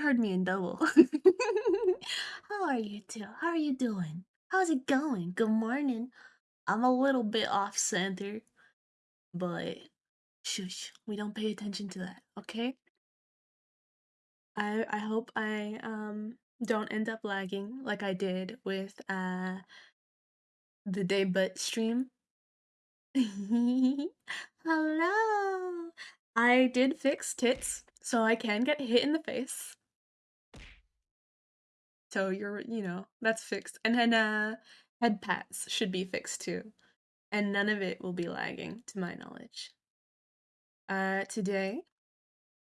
Heard me in double. How are you two? How are you doing? How's it going? Good morning. I'm a little bit off center, but shush, we don't pay attention to that, okay? I I hope I um don't end up lagging like I did with uh the day but stream. Hello. I did fix tits, so I can get hit in the face. So you're, you know, that's fixed. And then uh head pats should be fixed too. And none of it will be lagging to my knowledge. Uh today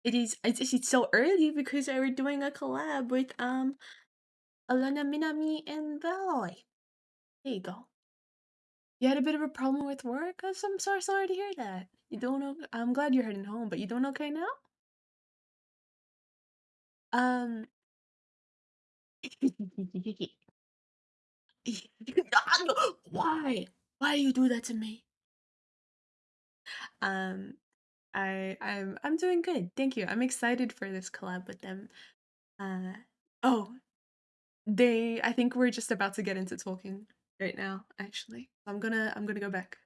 it is it's, it's so early because we're doing a collab with um Alana Minami and Veloy. There you go. You had a bit of a problem with work? I'm so sorry, sorry to hear that. You don't know. I'm glad you're heading home, but you doing okay now? Um. Why? Why you do that to me? Um, I I'm I'm doing good. Thank you. I'm excited for this collab with them. Uh oh, they I think we're just about to get into talking right now, actually. I'm gonna I'm gonna go back.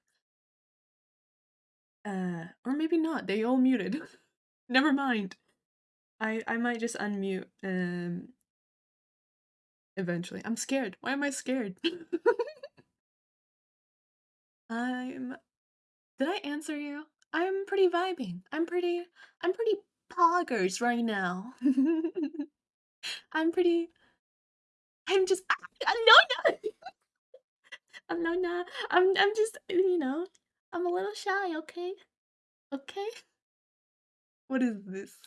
Uh or maybe not. They all muted. Never mind. I I might just unmute um eventually. I'm scared. Why am I scared? I'm Did I answer you? I'm pretty vibing. I'm pretty I'm pretty poggers right now. I'm pretty I'm just ah, Alona. Alona. I'm I'm just you know, I'm a little shy, okay? Okay? What is this?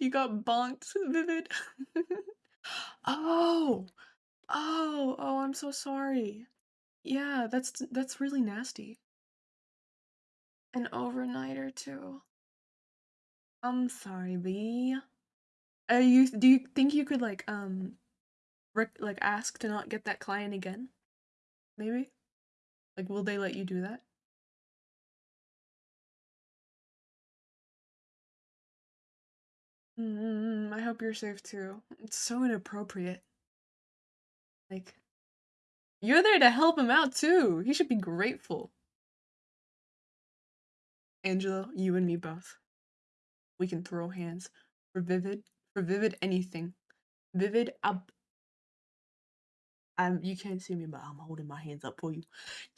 You got bonked, Vivid. Oh. Oh, oh, I'm so sorry. Yeah, that's that's really nasty. An overnighter too. I'm sorry, B. Are you do you think you could like um rec- like ask to not get that client again? Maybe? Like will they let you do that? Mm, I hope you're safe too. It's so inappropriate. Like you're there to help him out too. He should be grateful. Angelo, you and me both. We can throw hands for Vivid, for Vivid anything. Vivid up. Um, you can't see me, but I'm holding my hands up for you.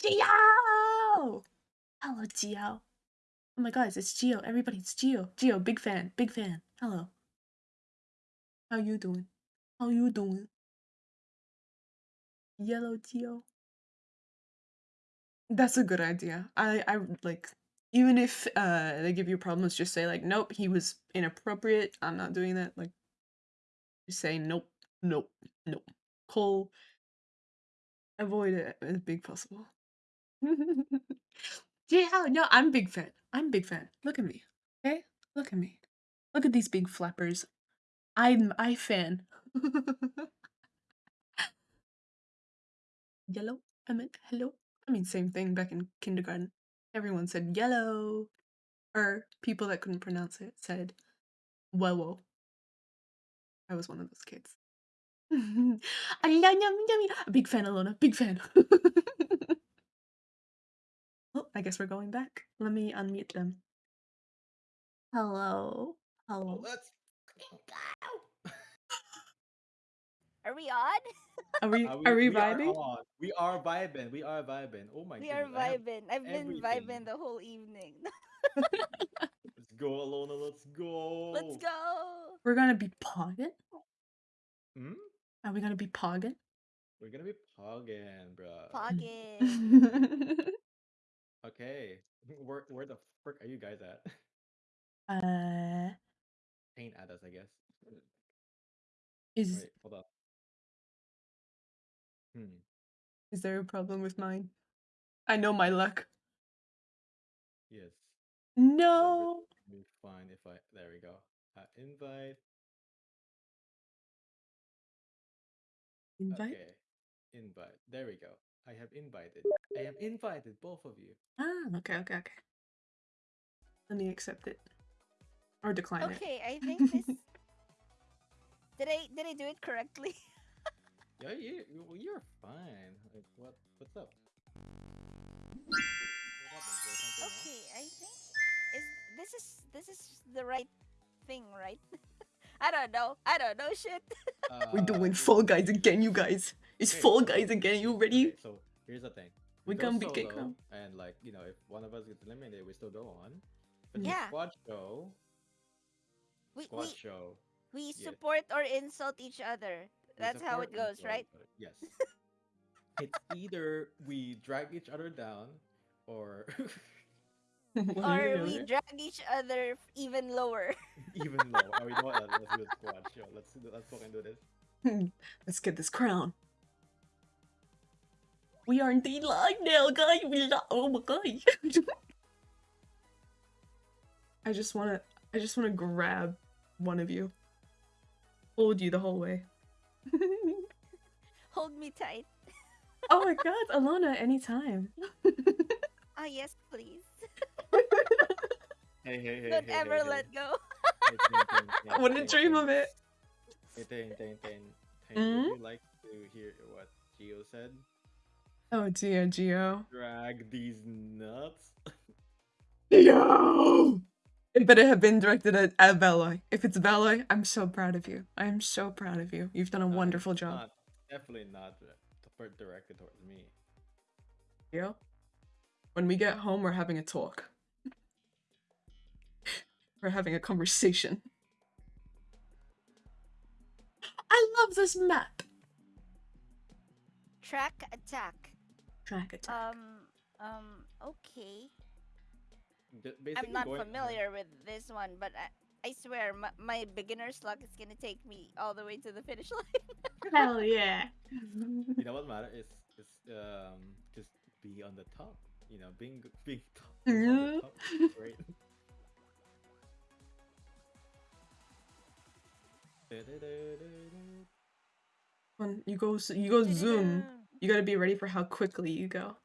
Gio! Hello, Gio. Oh my guys, it's Geo. Everybody, it's Geo. Geo, big fan, big fan. Hello. How you doing? How you doing? Yellow Geo. That's a good idea. I I like even if uh they give you problems, just say like, nope, he was inappropriate. I'm not doing that. Like, just say nope, nope, nope. Call. Avoid it as big possible. yeah, no, I'm big fan. I'm big fan. Look at me. Okay, look at me. Look at these big flappers. I'm I fan. Yellow. I meant hello. I mean, same thing back in kindergarten. Everyone said yellow. Or people that couldn't pronounce it said whoa. whoa. I was one of those kids. A Big fan, Alona. Big fan. oh, I guess we're going back. Let me unmute them. Hello. Hello. Let's go. Are we on? Are we Uh, are we we are vibing? on. We are vibing. We are vibing. Oh my god. we are goodness. I have vibing. I've been vibing the whole evening. Let's go, Alona. Let's go. Let's go. We're gonna be pogging? Hmm? Are we gonna be pogging? We're gonna be pogging, bro. Pogging. Okay. Where where the frick are you guys at? uh Ain't at us, I guess. is Wait, hold up. Hmm. is there a problem with mine? I know my luck. Yes. No. Be fine if I. There we go. Uh, invite. Invite? Okay. Invite. There we go. I have invited. I have invited both of you. Ah, okay, okay, okay. Let me accept it. Or decline it. Okay, I think this Did I did I do it correctly? Yeah, you you- you're fine. Like, what what's up? Is there something wrong? Okay, I think is this is this is the right thing, right? I don't know. I don't know shit. We're doing Uh, Fall Guys again, you guys. It's Okay. Fall Guys again. You ready? Okay, so here's the thing. We go gonna be kicked solo, and like you know, if one of us gets eliminated, we still go on. But the Yeah. squad show, We squad we, show. we yeah. support or insult each other. That's how it goes, and right? support each other. Yes. it's either we drag each other down, or or Or we drag each other even lower. even lower. Or you know what? Let's do a squad show. Let's do, let's fucking do this. Let's get this crown. We are indeed live now, guys. We li- oh my god. I just wanna I just wanna grab one of you. Hold you the whole way. Hold me tight. oh my god, Alona, anytime. Ah yes, please. Hey, hey, hey. Don't hey, ever hey, hey. let go. Hey, Ting, Ting, I wouldn't dream of it. Hey, Ting, Ting, Ting, Ting, Mm? Would you like to hear what Geo said? Oh dear, Geo. Drag these nuts. Geo! It better have been directed at, at Veloy. If it's Veloy, I'm so proud of you. I am so proud of you. You've done a it's wonderful job. Not, definitely not dir- dir- directed towards me. Geo? When we get home, we're having a talk. we're having a conversation. I love this map. Track attack. Track attack. Um um okay. Ju- I'm not going- familiar with this one, but I, I swear my, my beginner's luck is gonna take me all the way to the finish line. Hell yeah. You know what matter is is um just be on the top. You know, being g- being top. being on the top is great. when you go, you go zoom. You gotta be ready for how quickly you go.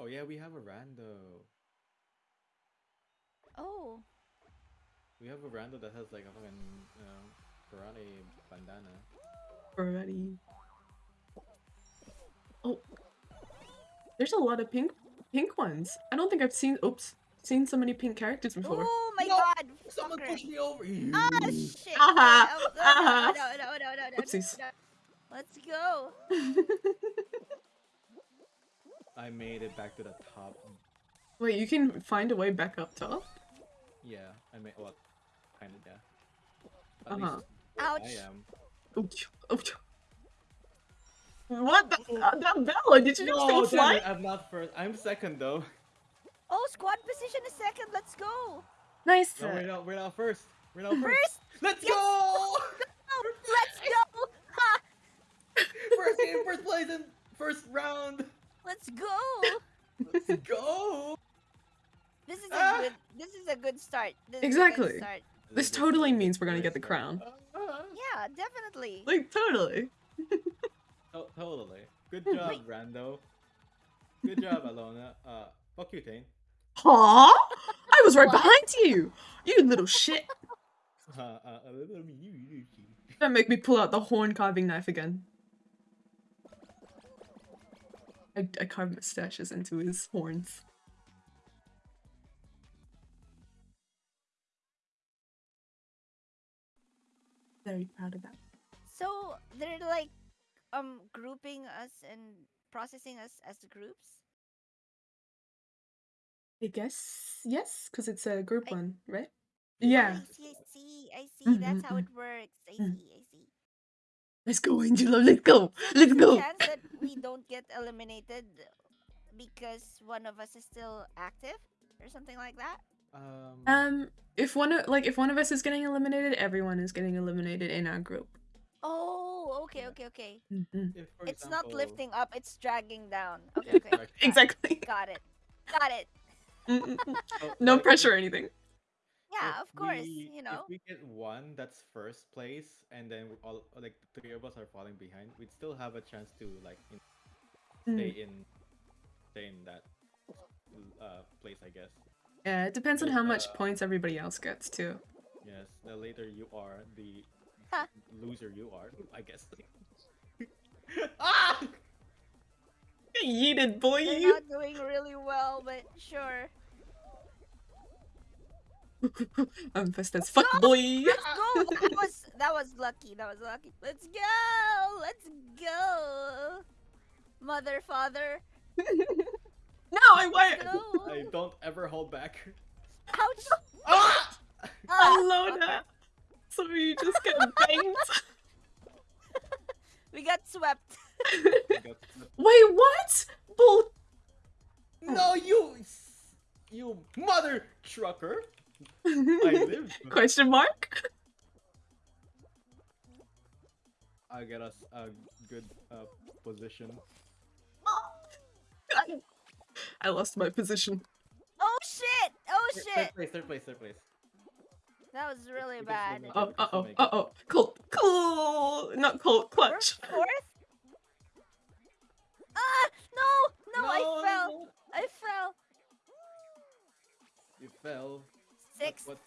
Oh yeah, we have a rando. Oh, We have a rando that has like a fucking you know, karate bandana. Already. Oh, there's a lot of pink, pink ones. I don't think I've seen. Oops, seen so many pink characters before. oh my No! god! Someone fucker. pushed me over. Ah shit! Aha, Oh, no, aha. no, no, no, no, no, no, Oopsies. no. Let's go. I made it back to the top. Wait, you can find a way back up top. Yeah, I made well, kind of yeah. At Uh-huh. Ouch. I am. Ouch, ouch. What the? Uh, that Bella, did you just No, go damn fly? it, I'm not first. I'm second though. Oh, squad position is second. Let's go. Nice. No, we're not. We're not first. We're not first. First, Let's Yes. go! let's go. Ha! first game, first place, and first round. Let's go. Let's go! This is a Ah. good. This is a good start. This is a Exactly. good start. This totally means we're gonna get the crown. Uh, Yeah, definitely. Like totally. to- totally. Good job, Rando. Good job, Alona. Uh, fuck you, Tane. Huh? I was right What? behind you. You little shit. Uh, uh, let you- you- you. Don't make me pull out the horn carving knife again. I, I carved mustaches into his horns. Very proud of that. So they're like, um, grouping us and processing us as groups. I guess yes, because it's a group I- one, right? Yeah. I see. I see. I see. Mm, That's mm, how it works. I Mm. see. I see. Let's go, Angela. Let's go. Let's there's go. chance that we don't get eliminated because one of us is still active or something like that. Um, Um, if one of like if one of us is getting eliminated, everyone is getting eliminated in our group. Oh, okay, Yeah. okay, okay. Mhm. if, for It's not example- lifting up; it's dragging down. Okay, okay. correct. Exactly. Got it. Got it. So, no like, pressure or anything. Yeah, if of course. we- You know. If we get one that's first place, and then we all like the three of us are falling behind, we'd still have a chance to like in, stay Mm. in, stay in that uh, place, I guess. Yeah, it depends on how much uh, points everybody else gets too. Yes, the later you are, the loser you are, I guess. ah! Yeeted boy. You're not doing really well, but sure. I'm fast as fuck, boy. Let's go. That was that was lucky. That was lucky. Let's go. Let's go. Mother, father. no, I Let's went. go. I don't ever hold back. Ouch. Ah! Ah, Alona. So you just get banged. we got swept. Wait, what? Bull. no, you, you mother trucker! I lived. Question mark? I get us a good uh, position. I lost my position. Oh shit. Oh shit. Third place, third place, third place. That was really Because bad. Oh, uh oh, uh oh. Colt, cool. Not Colt, We're clutch. fourth. Ah no no I fell I fell. You fell. Six. What?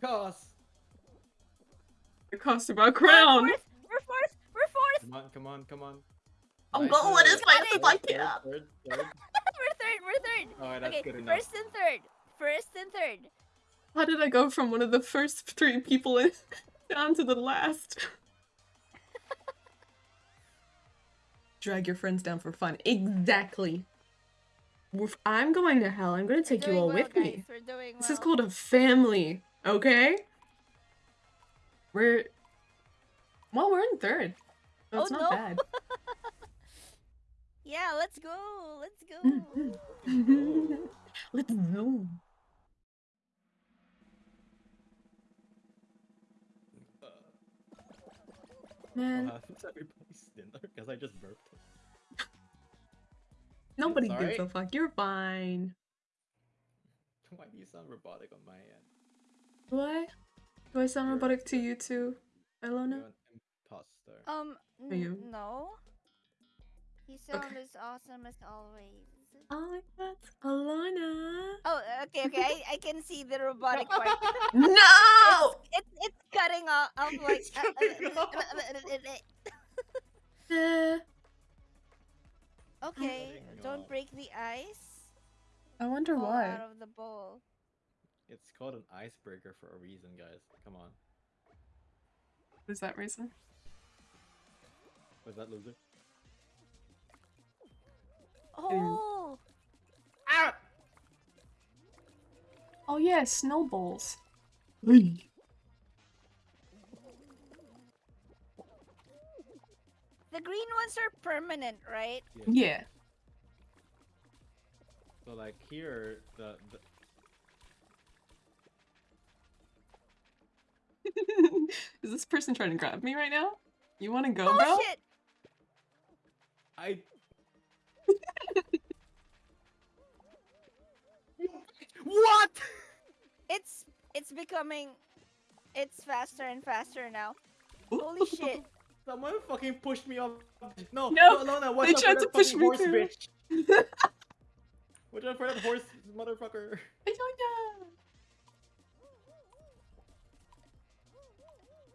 Cause. It cost my We're crown. fourth. We're fourth. We're fourth. Come on, come on, come on. I'm Nice going work. as fast as I Third, can. third, third, third. we're third. We're third. Alright, that's okay, good enough. first and third. First and third. How did I go from one of the first three people in down to the last? Drag your friends down for fun. Exactly. If I'm going to hell, I'm going to take you all well, with guys. me. We're This is called a family, okay? We're well, we're in third. So Oh, not no. bad. Yeah, let's go. Let's go. Let's go. Uh, Man, what happened to everybody's dinner? Because I just burped. Nobody It's gives a fuck. You're fine. Why do you sound robotic on my end? Do I? Do I sound You're- robotic to you too, Elona? You're an imposter. Um, Are you? no. You sound as awesome as always. Oh my god, Alana. Oh, okay, okay. I, I can see the robotic part. No! It's it's cutting off. I'm like. It's cutting off. Eh, okay, don't break the ice. I wonder Fall why. out of the bowl. It's called an icebreaker for a reason, guys. Come on. Is that reason? Was that loser? Oh, Ah! Oh yeah, snowballs. The green ones are permanent, right? Yeah. So like here, the, the Is this person trying to grab me right now? You want to go, Oh bro? shit! I. what? It's it's becoming. It's faster and faster now. Holy shit! Someone fucking pushed me off. No, No, no, Alona, watch they tried to push me horse too. bitch. Watch out for that horse motherfucker. I don't know.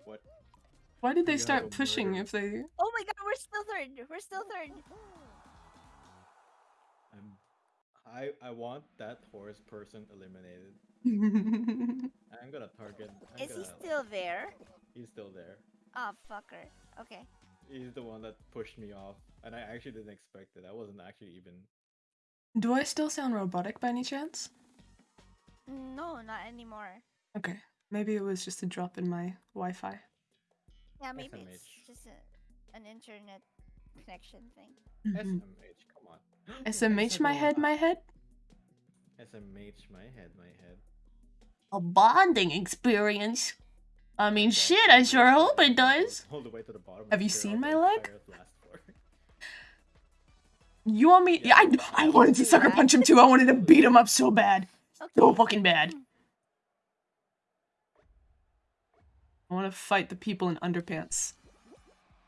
What? Why did they You start pushing murder. if they? Oh my god, we're still third. We're still third. I'm. I I want that horse person eliminated. I'm gonna target. I'm Is he gonna, still there? He's still there. Oh fucker. Okay. He's the one that pushed me off, and I actually didn't expect it. I wasn't actually even. Do I still sound robotic by any chance? No, not anymore. Okay, maybe it was just a drop in my Wi-Fi. Yeah, maybe it's just a, an internet connection thing. Mm-hmm. SMH, come on. SMH my head, my head. SMH my head, my head. A bonding experience. I mean, shit. I sure hope it does. All the way to the bottom. Have you seen my leg? entire last floor. You want me? Yeah, I, I wanted to sucker punch him too. I wanted to beat him up so bad, so fucking bad. I want to fight the people in underpants.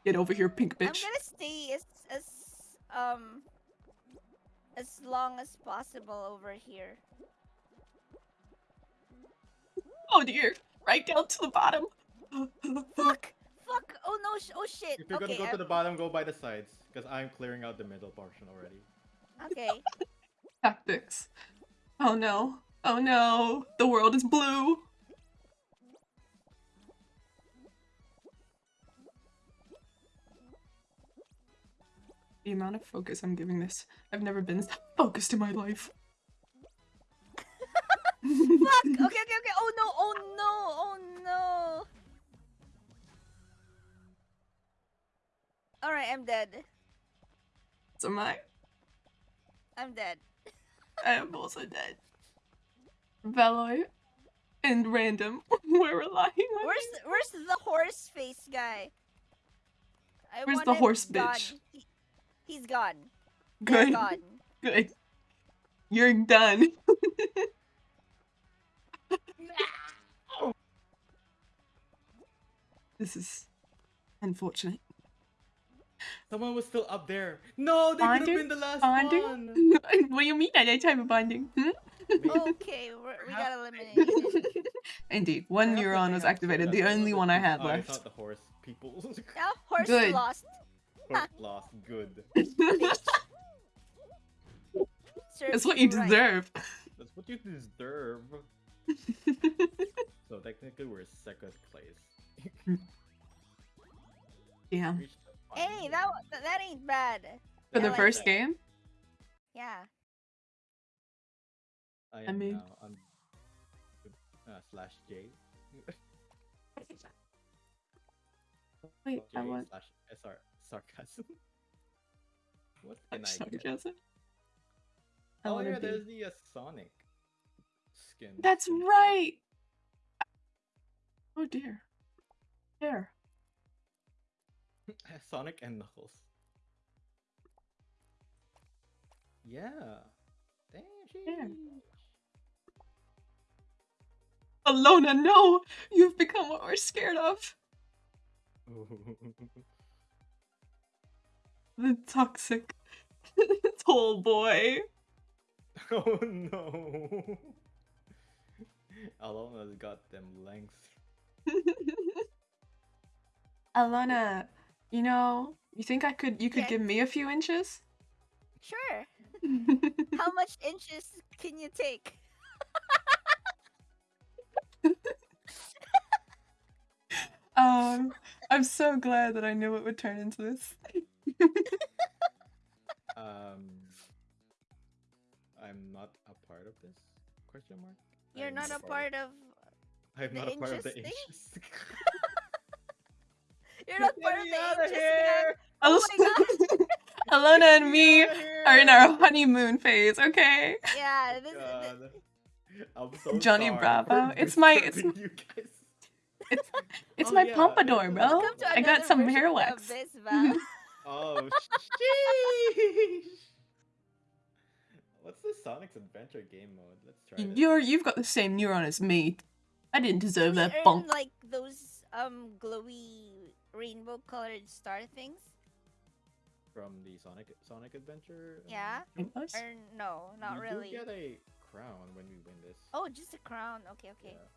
Get over here, pink bitch. I'm gonna stay as as um as long as possible over here. Oh dear, right down to the bottom. Fuck! Fuck! Oh no! Sh- oh shit! If you're okay, gonna go to I'm- the bottom, go by the sides, because I'm clearing out the middle portion already. okay. Tactics. Oh no. Oh no. The world is blue. The amount of focus I'm giving this. I've never been this focused in my life. Fuck! Okay, okay, okay. Oh no! Oh no! Oh no! All right, I'm dead. So my I'm dead. I am also dead. Veloy and random. We're relying on Where's the, where's the horse face guy? I Where's the horse gone. bitch? He, he's gone. Good. gone. Good. You're done. this is unfortunate. Someone was still up there. No, they could have been the last Bonding? one. what do you mean at didn't type of bonding? Hmm? Okay, we're, we got eliminated. Indeed, one neuron was activated, the only one I had Oh, It's left. not the horse people. yeah, horse Good. lost. horse lost. Good. That's what you deserve. That's what you deserve. So technically, we're second place. yeah. Reached the final Hey, that wa- that ain't bad. For I the like first it. game? Yeah. I I mean- now on uh, slash J. Wait, J I want slash SR sarcasm. what can I get? sarcasm. I Oh wanna yeah, there's the uh, Sonic skin. That's right! Oh dear. There. Sonic and Knuckles. Yeah. Damn. Yeah. sheesh. Alona, no! You've become what we're scared of. The toxic tall boy. oh no. Alona's got them length. Alona, you know, you think I could you could Yes. give me a few inches? Sure. How much inches can you take? um I'm so glad that I knew it would turn into this. Um, I'm not a part of this? Question mark. You're I'm not a part of. I'm not a part of the inches. You're not Get part of the outta inches here! Oh my Alona and me are in our honeymoon phase, okay? Yeah, oh this, God. this, I'm so Johnny sorry Bravo. It's my- it's disturbing you guys. It's it's Oh, my yeah, pompadour, bro. welcome to I got some version hair of wax. This, Oh, sheesh. What's Sonic's Adventure game mode? Let's try it. You're you've got the same neuron as me. I didn't deserve We that earn, bump. like those um glowy rainbow colored star things. from the Sonic Sonic Adventure. um, Yeah. Rainbows? Or no, not we really. do get a crown when we win this. Oh, just a crown. Okay, okay. Yeah.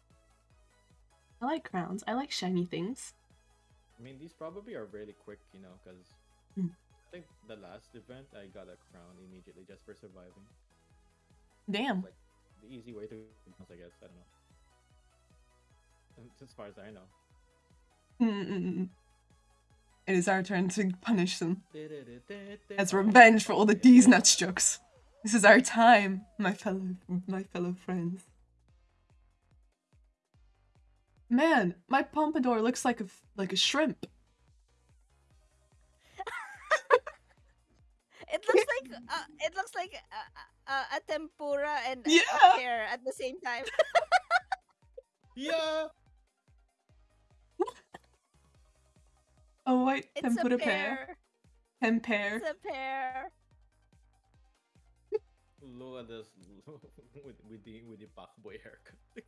I like crowns. I like shiny things. I mean, these probably are really quick, you know, because Hmm. I think the last event I got a crown immediately just for surviving. Damn. Like the easy way to, I guess. I don't know. As far as I know. Mm-mm-mm. It is our turn to punish them as revenge for all the. D's nuts jokes. This is our time, my fellow my fellow friends. Man, my pompadour looks like a like a shrimp. It looks like uh, it looks like a, a, a tempura and a- Yeah. a pear at the same time. Yeah. A white It's tempura a pear. pear. Tempeh. It's a pear. Look at this with with the with the Bach boy haircut.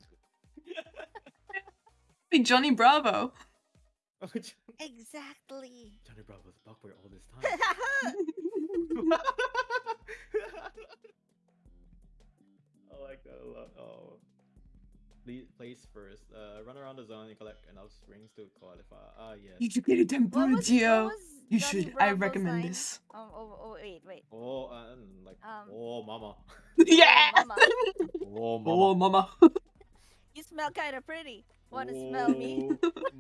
Hey, Johnny Bravo. Oh, Johnny Exactly. Bravo's a Bach boy all this time. I like that a lot. Oh, le- place first. Uh, run around the zone and collect enough rings to qualify. Ah, yes. You should get a What tempura, was, what Gio. was You Johnny should. I recommend line? this. Oh, oh, oh, wait, wait. Oh, uh, like, Um, oh, mama. yeah. mama. Oh, Oh, mama. You smell kind of pretty. Wanna smell me?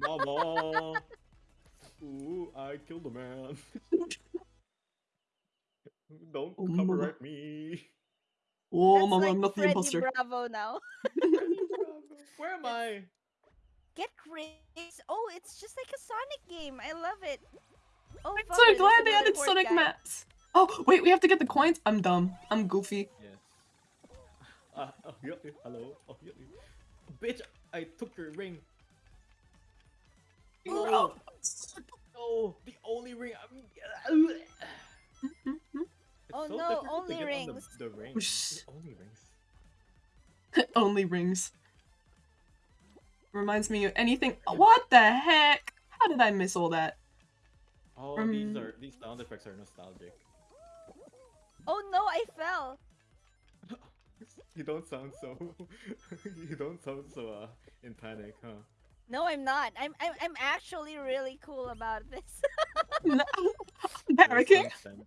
Oh, Mama. Ooh, I killed a man. Don't Oh, mama. copyright me. Oh, That's mama, like I'm not the Freddy imposter. Bravo now. Where am I? Get Chris. Oh, it's just like a Sonic game. I love it. Oh, I'm so there's glad they another added port Sonic guy. maps. Oh, wait, we have to get the coins? I'm dumb. I'm goofy. Yes. Uh, oh, yeah, yeah, hello. Oh, yeah, yeah. Bitch, I took your ring. Oh. No, no, the only ring. I'm... It's Oh so no, only get on rings. The, the ring. Only rings. Only rings. Reminds me of anything. What the heck? How did I miss all that? Oh, Um, these are these sound effects are nostalgic. Oh no, I fell. You don't sound so. you don't sound so uh, in panic, huh? No, I'm not. I'm I'm, I'm actually really cool about this. No. There's Panicking? some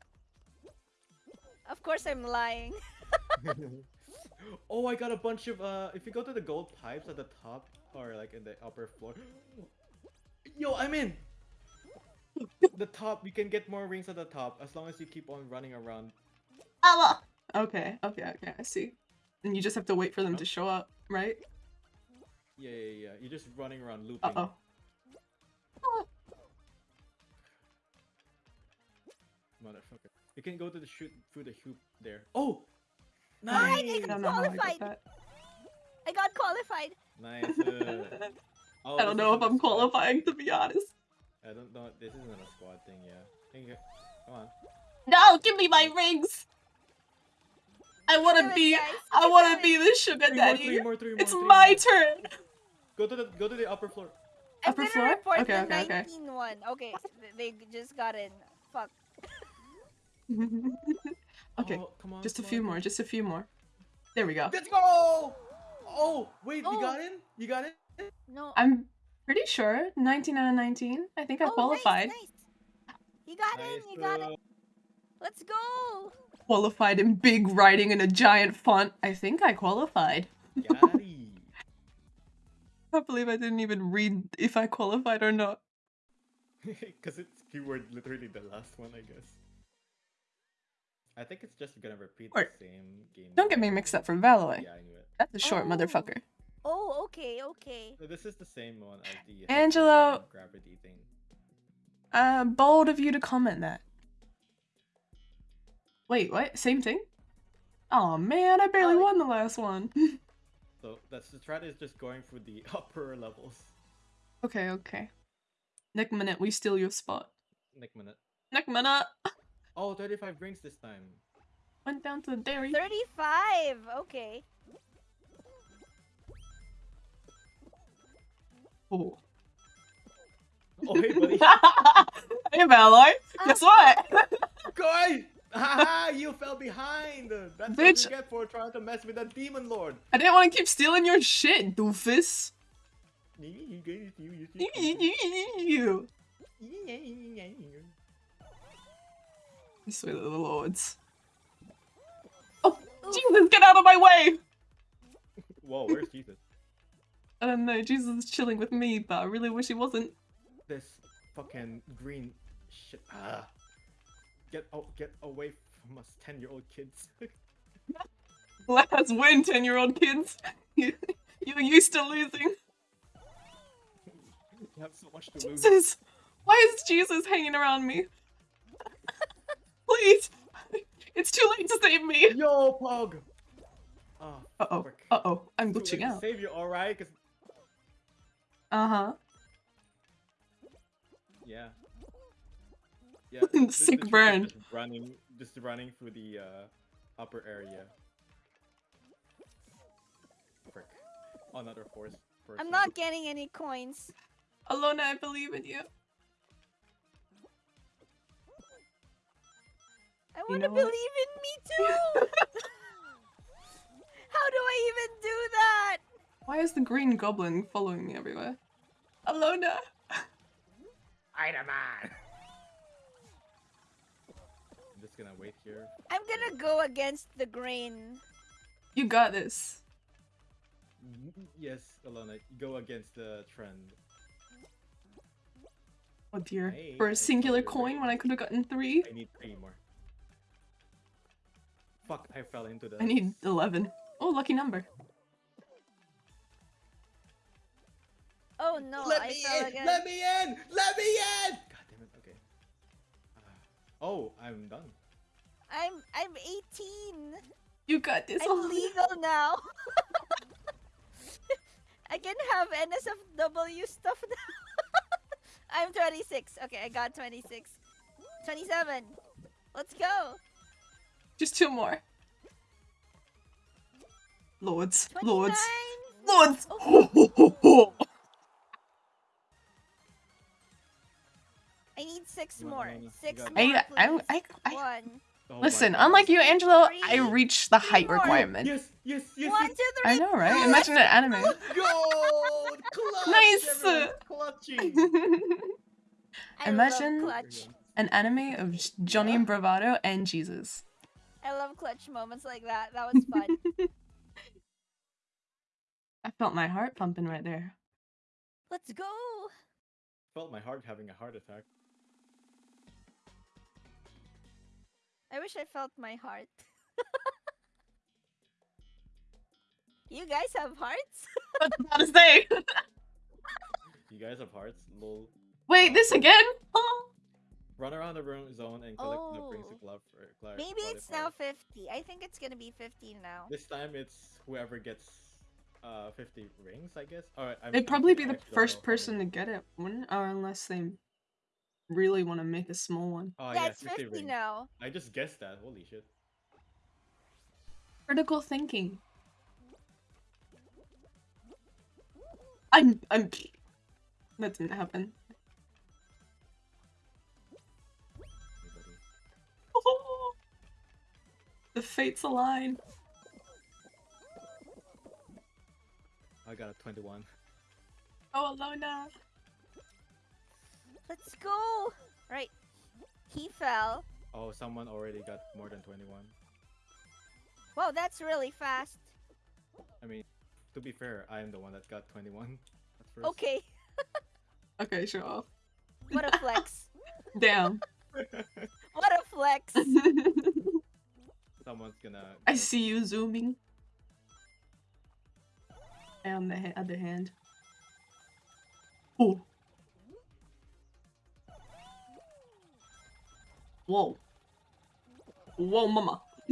of course, I'm lying. oh, I got a bunch of uh. If you go to the gold pipes at the top or like in the upper floor. Yo, I'm in. the top, you can get more rings at the top as long as you keep on running around. Allah. Okay, okay, okay, I see. And you just have to wait for them to show up, right? Yeah, yeah, yeah. You're just running around looping. Uh oh. Motherfucker. You can go to the shoot through the hoop there. Oh! Nice! I don't know how I got Qualified. that. I got qualified. Nice. uh, oh, I don't know if isn't a I'm qualifying, to be honest. I don't know. This isn't a squad thing, yeah. Come on. No, give me my rings! I wanna it, be- guys. I wanna be the sugar Three more, daddy. three more, three more, It's three my more. turn! Go to the go to the upper floor. I'm Upper gonna floor? report Okay, the okay, okay. 19 one. Okay, th- they just got in. Fuck. okay, Oh, come on. just a few on, more, just a few more. There we go. Let's go! Oh, wait, Oh. you got in? You got in? No. I'm pretty sure 19 out of 19. I think I oh, qualified. Nice, nice. You got in. You got uh, it. Let's go. Qualified in big writing in a giant font. I think I qualified. I can't believe I didn't even read if I qualified or not. Because it's keyword literally the last one, I guess. I think it's just gonna repeat Or- the same game. Don't get me mixed up for Valoy. Yeah, I knew it. That's a short Oh. motherfucker. Oh, okay, okay. So this is the same one as the Angelo- gravity thing. Uh, bold of you to comment that. Wait, what? Same thing? Oh man, I barely Oh. won the last one. So that's the strat is just going for the upper levels. okay, okay. Next minute, we steal your spot. Next minute. Next minute, Oh, 35 rings this time. went down to the dairy. 35. Okay. Oh. Oh, hey, buddy. hey, Valoy. Guess what? Guy! Haha, you fell behind! That's what Bitch. you get for trying to mess with that demon lord. I didn't want to keep stealing your shit, doofus. you. I swear to the lords. Oh, Jesus, get out of my way! Whoa, where's Jesus? I don't know, Jesus is chilling with me, but I really wish he wasn't. This fucking green shit. Ah. Get oh, get away from us, ten-year-old kids. Let's win, 10 year old kids. You- You're used to losing. you have so much to lose. Jesus! Why is Jesus hanging around me? Please! It's too late to save me! Yo, Pog. Oh, Uh oh, uh oh, I'm Too glitching late to out. Save you, all right? 'Cause- Uh huh. yeah. Yeah. the- the Sick burn. Just running, just running through the uh, upper area. Frick. Another force. I'm not getting any coins. Alona, I believe in you. I want know to what? believe in me too. How do I even do that? Why is the green goblin following me everywhere? Alona! Spider-Man! I'm just gonna wait here. I'm gonna go against the grain. You got this. Mm-hmm. Yes, Alona, go against the trend. Oh dear. Hey, For a I singular found your coin when I could have gotten three, I need three more. Fuck, I fell into the... I need 11. Oh, lucky number. Oh no, Let I me fell in! again. Let me in! Let me in! God damn it, okay. Ah. oh, I'm done. I'm I'm 18. You got this. I'm Alona. legal now. I can have NSFW stuff now. I'm 26. Okay, I got 26. 27. Let's go. Just two more. Lords. 29. Lords. Lords! Oh. I need six more. Six more, I, I. I, I, One. Oh listen, God. unlike you, Angelo, I Three. reached the height more. requirement. Yes, yes, yes, One, yes. two, three. I know, right? Imagine an anime. Gold! Clutch! Nice! everyone's Clutching! I Imagine- love clutch. An anime of J- Johnny and Bravado and Jesus. I love clutch moments like that. That was fun. I felt my heart pumping right there. Let's go. Felt my heart having a heart attack. I wish I felt my heart. you guys have hearts? What about to say? You guys have hearts? Lol. Wait, this again? Oh. Run around the room zone and collect the rings Oh. of love. For, clar- Maybe it's clarifier. now 50. I think it's gonna be 50 now. This time it's whoever gets uh 50 rings, I guess. Alright, I'm They'd I'm probably be the first person to get it, wouldn't? Or unless they really want to make a small one. Oh yeah, yeah, it's 50 rings. now. I just guessed that. Holy shit. Critical thinking. I'm. I'm. That didn't happen. The fates align. I got a 21. Oh, Alona. Let's go. Right. He fell. Oh, someone already got more than 21. Wow, that's really fast. I mean, to be fair, I am the one that got 21 at first. Okay. Okay, show off. What a flex. Damn. what a flex. Someone's gonna. I see you zooming. And on the ha- other hand. Oh. Whoa. Whoa, mama.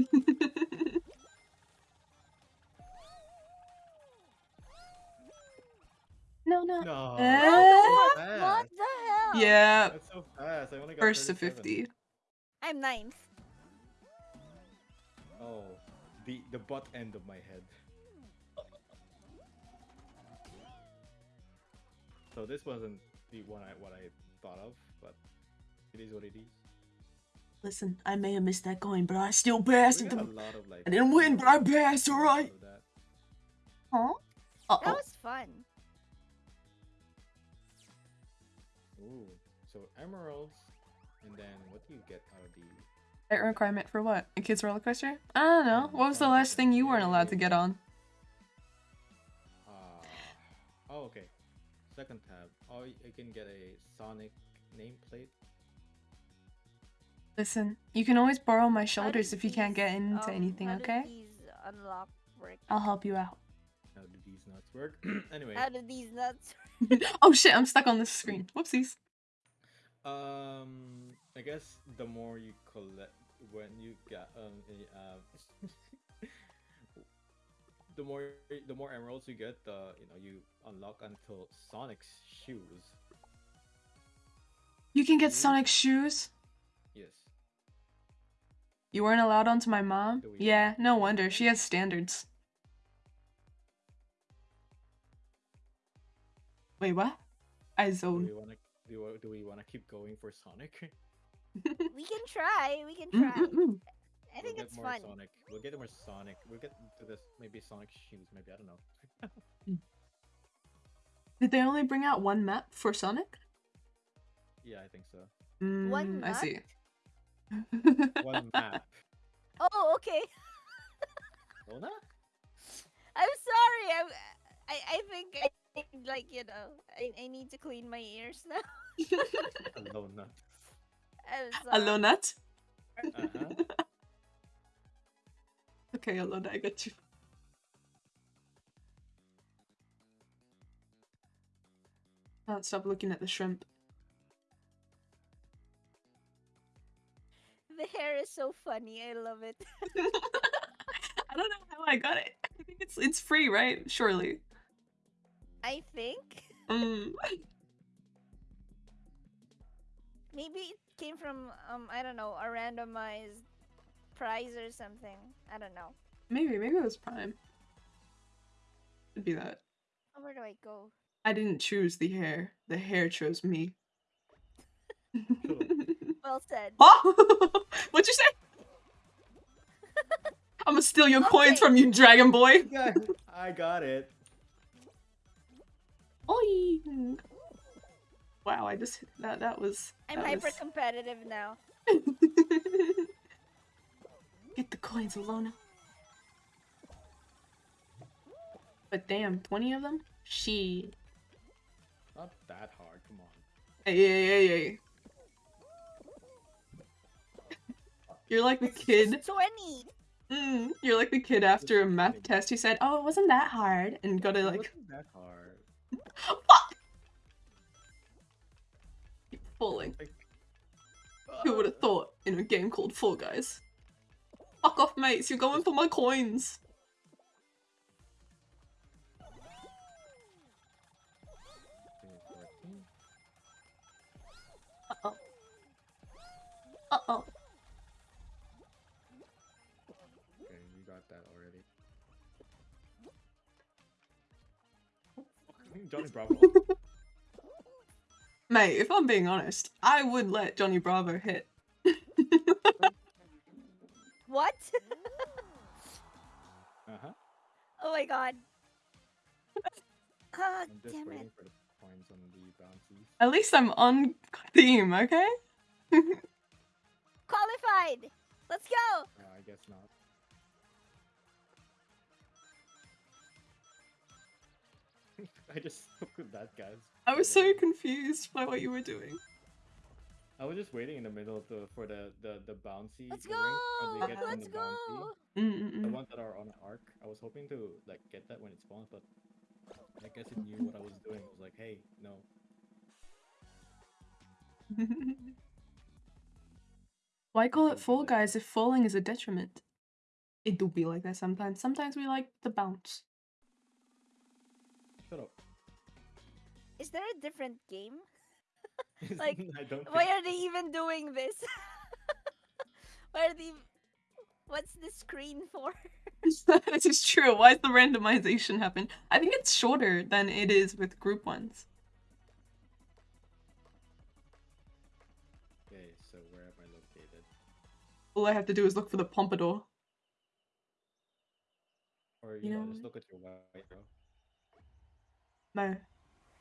no, no. No. Eh? what fast. the hell? Yeah, That's so fast. I only got first to 50. I'm ninth. Oh, the the butt end of my head. So this wasn't the one I what I thought of, but it is what it is. Listen, I may have missed that coin, but I still passed We it. a lot of like. I didn't win, but I passed, alright. of that. Huh? Uh That oh. was fun. Ooh, so emeralds, and then what do you get requirement for what? A kid's roller coaster? I don't know. What was the last thing you weren't allowed to get on? Uh, oh, okay. Second tab. Oh, you can get a Sonic nameplate. Listen, you can always borrow my shoulders if you can't get into um, anything, how did okay? these unlock work? I'll help you out. How do these nuts work? anyway, How do these nuts? oh shit, I'm stuck on this screen. Whoopsies. um, I guess the more you collect, when you get um, uh, the more the more emeralds you get, the you know you unlock until Sonic's shoes. You can get Mhm. Sonic shoes? Yes. You weren't allowed onto my mom? Yeah, no wonder. She has standards. Wait, what? I Do we wanna do, we- do we wanna keep going for Sonic? we can try. We can Mm, try. mm, mm. I think we'll it's get more fun. Sonic. We'll get more Sonic. We'll get to this maybe Sonic shoes. Maybe I don't know. Did they only bring out one map for Sonic? Yeah, I think so. One Mm, I see. One map. Oh, okay. Lona? I'm sorry. I'm, I I think I think, like you know I, I need to clean my ears now. Lona. Hello, Nut. Uh-huh. Okay, Alona, I got you. Can't stop looking at the shrimp. The hair is so funny. I love it. I don't know how I got it. I think it's it's free, right? Surely. I think Mm. maybe came from um I don't know a randomized prize or something. I don't know. Maybe, maybe it was Prime. It'd be that. Oh, where do I go? I didn't choose the hair. The hair chose me. Well said. oh! What'd you say? I'm gonna steal your coins from you, Dragon Boy. I got it. Oi! Wow, I just that that was. I'm that hyper was- competitive now. Get the coins, Alona. But damn, 20 of them? She. Not that hard. Come on. Hey, hey, hey, hey. You're like the kid. Twenty. Mm, you're like the kid after a math test who said, "Oh, it wasn't that hard," and got to It like, wasn't that hard. Falling. Who would have thought in a game called Fall Guys? Fuck off, mates! You're going for my coins. Uh oh. Uh oh. Okay, you got that already. Johnny Bravo. Mate, if I'm being honest, I would let Johnny Bravo hit. What? Uh-huh. oh my god. Ah, I'm damn it. for the points on the. At least I'm on theme, okay? Qualified. Let's go. Uh, I guess not. I just spoke with that guys. I was so confused by what you were doing. I was just waiting in the middle of the for the the the bouncy Let's go. they get Let's the go. bouncy. The Mm-mm-mm. ones that are on arc. I was hoping to like get that when it spawns, but I guess it knew what I was doing. It was like, hey, no. Why call it Fall Guys if falling is a detriment? It do be like that sometimes. Sometimes we like the bounce. Is there a different game? Like, I don't. Why are they even doing this? Why are they? What's the screen for? this is true. Why does the randomization happen? I think it's shorter than it is with group ones. Okay, so where am I located? All I have to do is look for the pompadour. Or you, You know, know just look at your white arrow.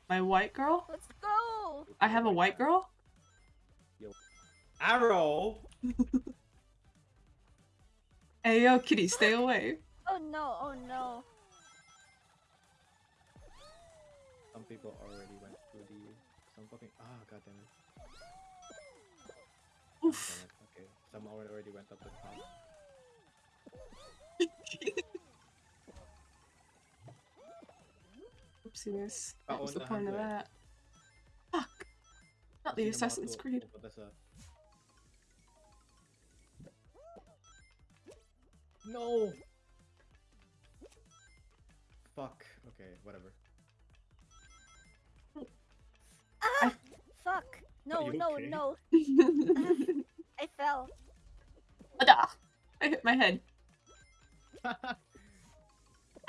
My my white girl? Let's go. I have a white girl? Arrow. Hey yo, kitty, stay away. Oh no! Oh no! Some people already went through the. Some fucking. Ah, god damn it. God Oof. damn it. Okay, some already already went up the top. Oopsies. What was the oh, point of that? Fuck. Not the Assassin's Creed. oh, that's a- No. Fuck. Okay, whatever. Ah! Fuck! No! you No! okay? No! I fell. Ada! I hit my head. Shut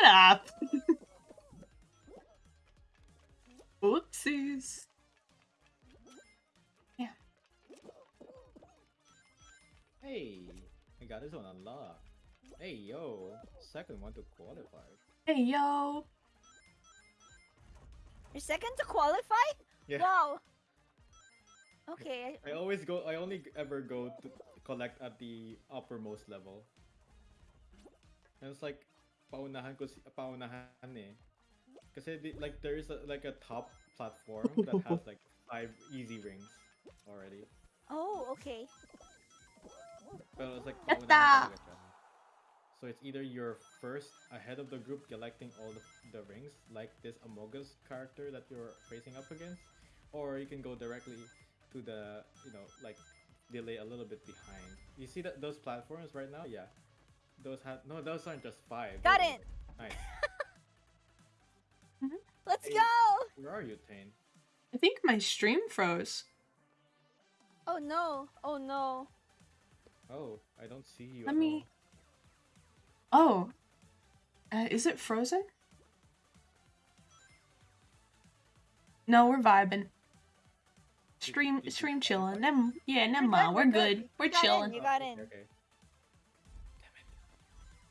up! Oopsies. Yeah Hey, I got his own unlocked. Hey yo, second one to qualify. Hey yo. You're second to qualify? Yeah. Wow. Okay. I always go. I only ever go to collect at the uppermost level. And it's like paunahan ko si paunahan eh. Kasi di, like there is a, like a top platform that has like five easy rings already. Oh, okay. Pero it's like Yatta! paunahan talaga siya. So it's either you're first ahead of the group collecting all the, the rings, like this Amogus character that you're facing up against, or you can go directly to the, you know, like delay a little bit behind. You see that those platforms right now? Yeah. Those have no, those aren't just five. Got it. are- Nice. Let's Hey. go. Where are you, Tane? I think my stream froze. Oh no. Oh no. Oh, I don't see you. Let at me- all. Oh. Uh, is it frozen? No, we're vibing. Stream did you stream chilling. Nem yeah, never We're We're we're good. good. We're You got in, chilling. You got okay, in. Okay.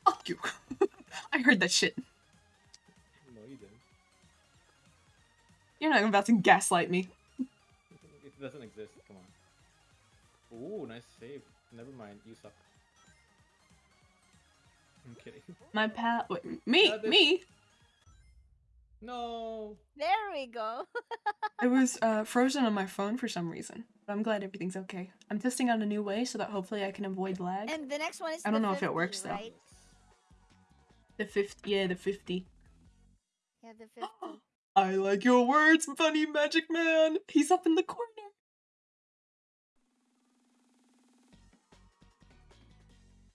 Fuck you. I heard that shit. You're not about to gaslight me. It doesn't exist. Come on. Ooh, nice save. Never mind. You suck. I'm kidding. My pal wait, me, Uh, me. No. There we go. It was uh, frozen on my phone for some reason. But I'm glad everything's okay. I'm testing out a new way so that hopefully I can avoid lag. And the next one is I don't the know if it 50, works, though. right? The 50, yeah, the 50. Yeah, the 50. I like your words, funny magic man. He's up in the corner.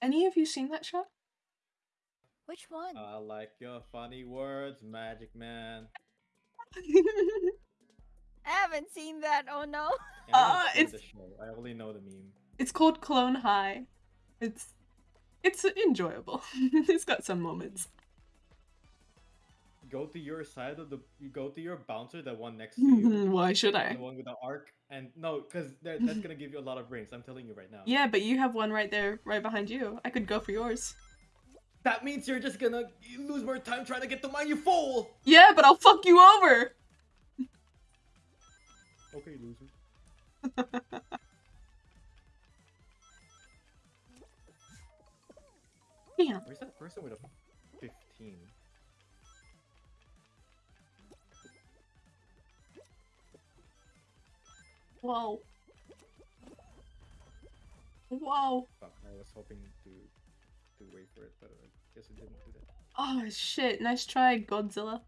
Any of you seen that shot? Which one? I like your funny words, Magic Man. I haven't seen that. Oh no. Yeah, I Uh, it's- the show. I only know the meme. it's called Clone High. It's it's enjoyable. it's got some moments. Go to your side of the. You go to your bouncer, the one next to you, Why should I? the one with the arc, and no, because that's gonna give you a lot of rings. I'm telling you right now. Yeah, but you have one right there, right behind you. I could go for yours. That means you're just gonna lose more time trying to get to mine, you fool! Yeah, but I'll fuck you over. Okay, loser. Damn. Where's that person with a 15? Whoa. Whoa. Fuck, I was hoping to to wait for it, but I guess it didn't do that. Oh shit. Nice try, Godzilla.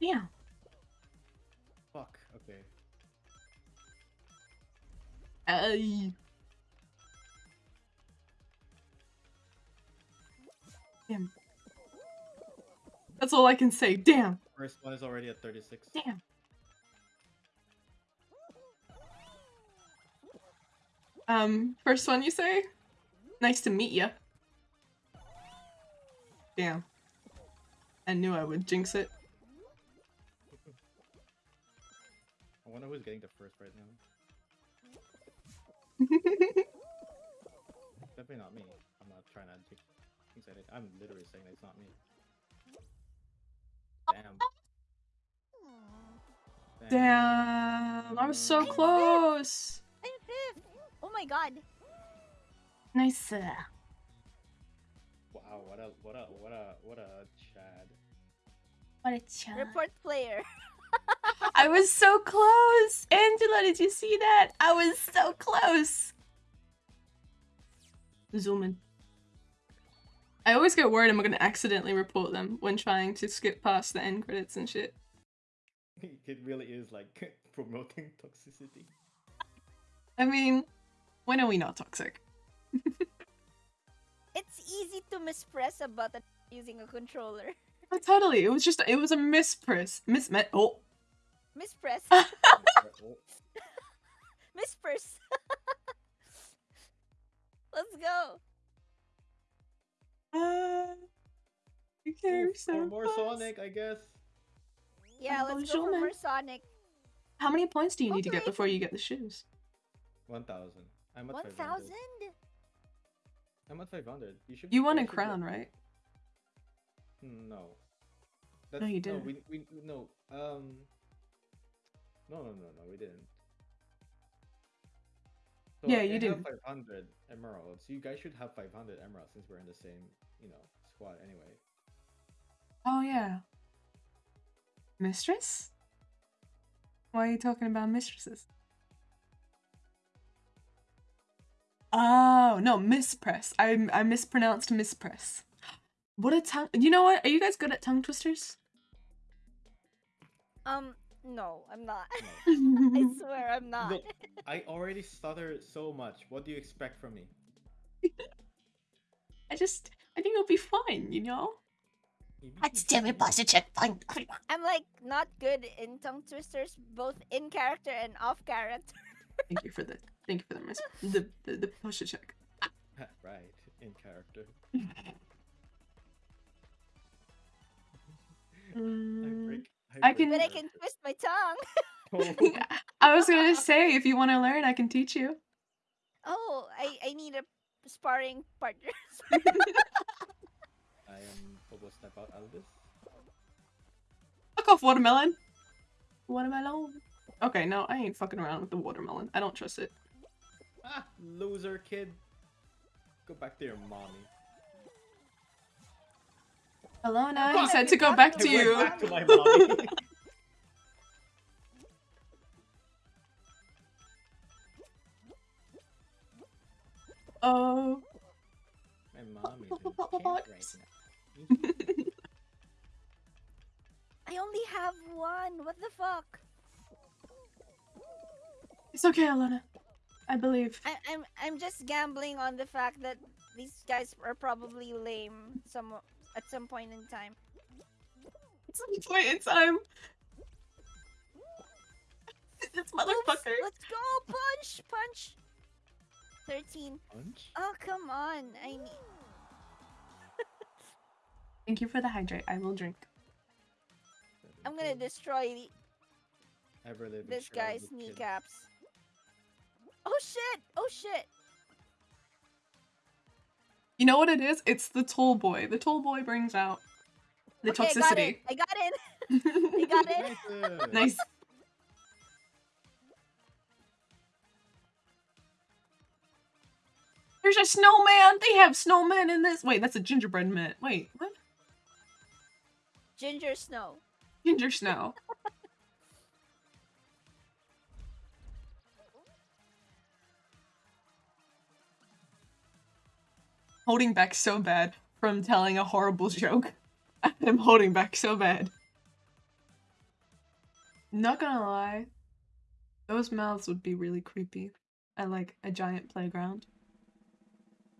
Damn. Ay. Damn. That's all I can say. Damn. First one is already at 36. Damn. Um, first one you say? Nice to meet ya. Damn. I knew I would jinx it. I wonder who's getting the first right now. Definitely not me. I'm not trying to jinx jinx anything. I'm literally saying that it's not me. Damn. Damn. I was so close. I'm fifth. Oh my god. Nice. uh, Wow, what a what a what a what a Chad. What a Chad. Report player. I was so close. Angela, did you see that? I was so close. Zoom in. I always get worried I'm gonna accidentally report them when trying to skip past the end credits and shit. it really is like promoting toxicity. I mean, when are we not toxic? It's easy to mispress a button using a controller. Oh, totally. It was just it was a mispress. Mismet. Oh. Mispress. Oh, Mispress. Let's go. Uh, Okay, Ooh, you're so or more close. Sonic, I guess. Yeah, let's go for more Sonic. How many points do you need to get before you get the shoes? One thousand. I'm at One 500. thousand. I'm at 500. You should. You won guys a crown, get- right? No. No, you didn't. we, we no. Um. No, no, no, no. We didn't. So Yeah, you have didn't. 500 emeralds. You guys should have 500 emeralds since we're in the same, you know, squad anyway. Oh yeah. Mistress? Why are you talking about mistresses? Oh no, mispress. I I mispronounced mispress. What a tongue. You know what? Are you guys good at tongue twisters? Um, no, I'm not. I swear I'm not. Look, I already stutter so much. What do you expect from me? I just I think it'll be fine. You know. Let's do it, positive. Fine. I'm like not good in tongue twisters, both in character and off character. Thank you for the thank you for the mis- the the, the push check. right, in character. I Mm, break. I break can- But I can twist my tongue. I was gonna say if you want to learn, I can teach you. Oh, I I need a sparring partner. I am Bobo Step Out Albus. Fuck off, watermelon. Watermelon. Okay, no, I ain't fucking around with the watermelon. I don't trust it. Ah, loser kid. Go back to your mommy. Alona, Oh, he said to go forgot back to to went you. back to my mommy. Oh. my mom is in camp right now. I only have one. What the fuck? It's okay, Alona. I believe. I, I'm I'm just gambling on the fact that these guys are probably lame some at some point in time. At some point in time. This Oops, motherfucker. let's go punch punch. Thirteen. Punch? Oh come on! I need. Thank you for the hydrate. I will drink. I'm gonna destroy the, Ever this guy's childhood kid. kneecaps. Oh shit! Oh shit! You know what it is? It's the toll boy. The toll boy brings out the okay, I got in. toxicity. I got in. I got in. Nice. nice. There's a snowman. They have snowmen in this. Wait, that's a gingerbread man. Wait, what? Ginger Snow. Ginger snow. holding back so bad from telling a horrible joke. I'm holding back so bad. Not gonna lie, those mouths would be really creepy at like a giant playground.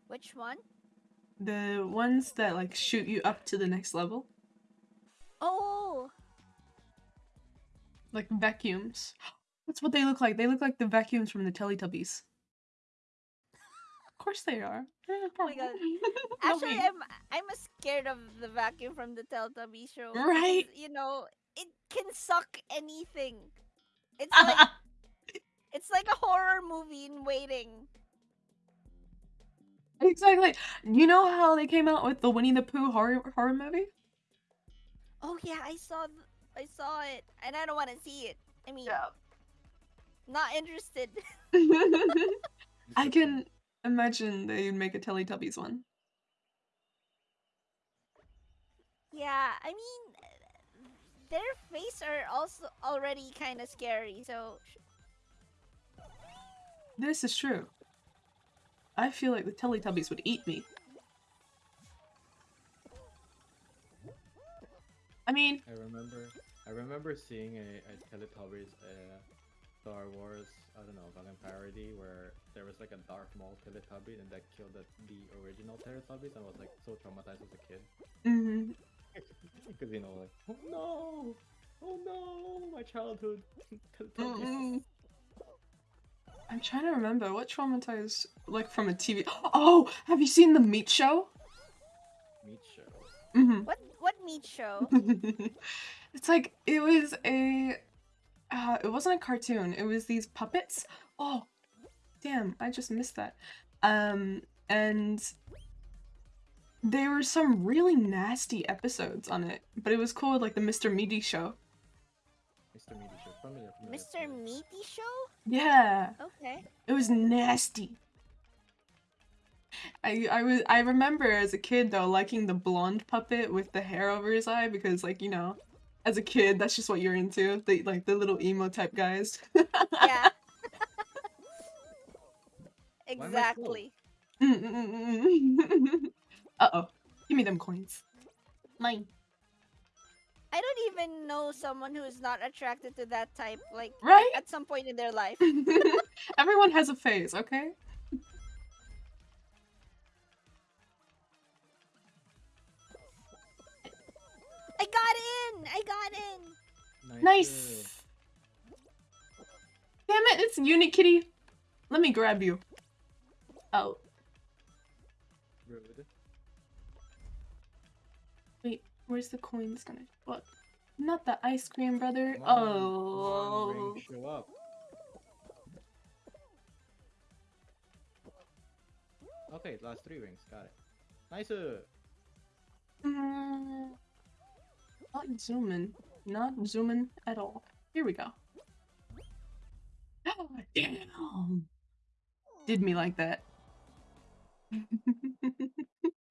Which one? The ones that like shoot you up to the next level, Oh, like vacuums. That's what they look like. They look like the vacuums from the Teletubbies. Of course they are. Oh my God. Actually. I'm I'm scared of the vacuum from the Teletubby show. Right. You know, it can suck anything. It's like it's like a horror movie in waiting. exactly. You know how they came out with the Winnie the Pooh horror horror movie? Oh yeah, I saw I saw it, and I don't want to see it. I mean, not interested. I can imagine they'd make a Teletubbies one. yeah, I mean, their face are also already kind of scary. So This is true. I feel like the Teletubbies would eat me. I mean, I remember. I remember seeing a, a Teletubbies uh, Star Wars. I don't know, fucking parody where there was like a Darth Maul Teletubby and that killed the, the original Teletubbies and I was like so traumatized as a kid mhm. because you know like oh no, oh no, my childhood Teletubbies. Mm-mm. I'm trying to remember what traumatized like from a TV. Oh, have you seen the Meat Show? Meat show. hmm what what Meat Show. it's like it was a uh, it wasn't a cartoon. It was these puppets. Oh, damn! I just missed that. Um, and there were some really nasty episodes on it, but it was called like the Mr. Meaty Show. Mr. Meaty Show. Familiar, familiar, Mr. Meaty Show? Yeah, Okay. it was nasty. I I was I remember as a kid though liking the blonde puppet with the hair over his eye because like you know, as a kid that's just what you're into the like the little emo type guys. Yeah. am I slow? exactly. uh oh, give me them coins. Mine. I don't even know someone who is not attracted to that type, like Right? at some point in their life. Everyone has a phase, okay? I got in! I got in! Nice. Damn it, it's Unikitty. Let me grab you. Oh, Rude. wait, where's the coins gonna? What? Not the ice cream, brother. Come on, come on, oh. ring, show up. Okay, last three rings. Got it. Nice. uh, Mm, not zooming. Not zooming at all. Here we go. Oh, damn. Did me like that.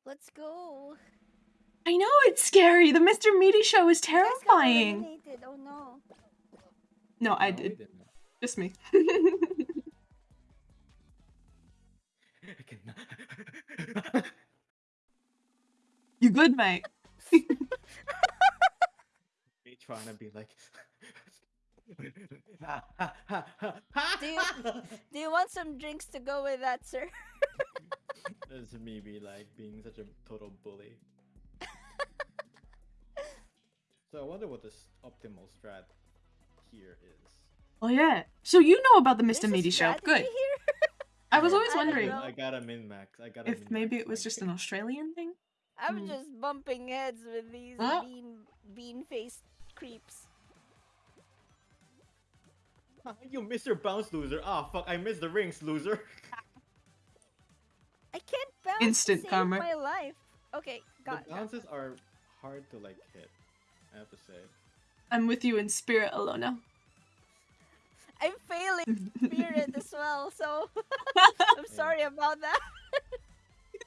Let's go. I know it's scary. The Mr. Meaty show is You guys got terrifying. Oh no. No, I no, did. didn't. Just me. You good, mate? Me trying to be like. Do you- Do you want some drinks to go with that, sir? That's me be like being such a total bully. so I wonder what this optimal strat here is. Oh yeah. So you know about the Mr. a Meaty show. Good. Here? I was always I wondering. I got a min max. I got a if min-max, maybe it was just an Australian thing. I'm Hmm. just bumping heads with these Huh? bean bean faced creeps. You missed your bounce, loser. Ah, fuck! I missed the rings, loser. I can't bounce Instant to save karma. my life. Okay, got, the got bounces are hard to like hit. I have to say. I'm with you in spirit, Alona. I'm failing spirit as well, so I'm sorry about that.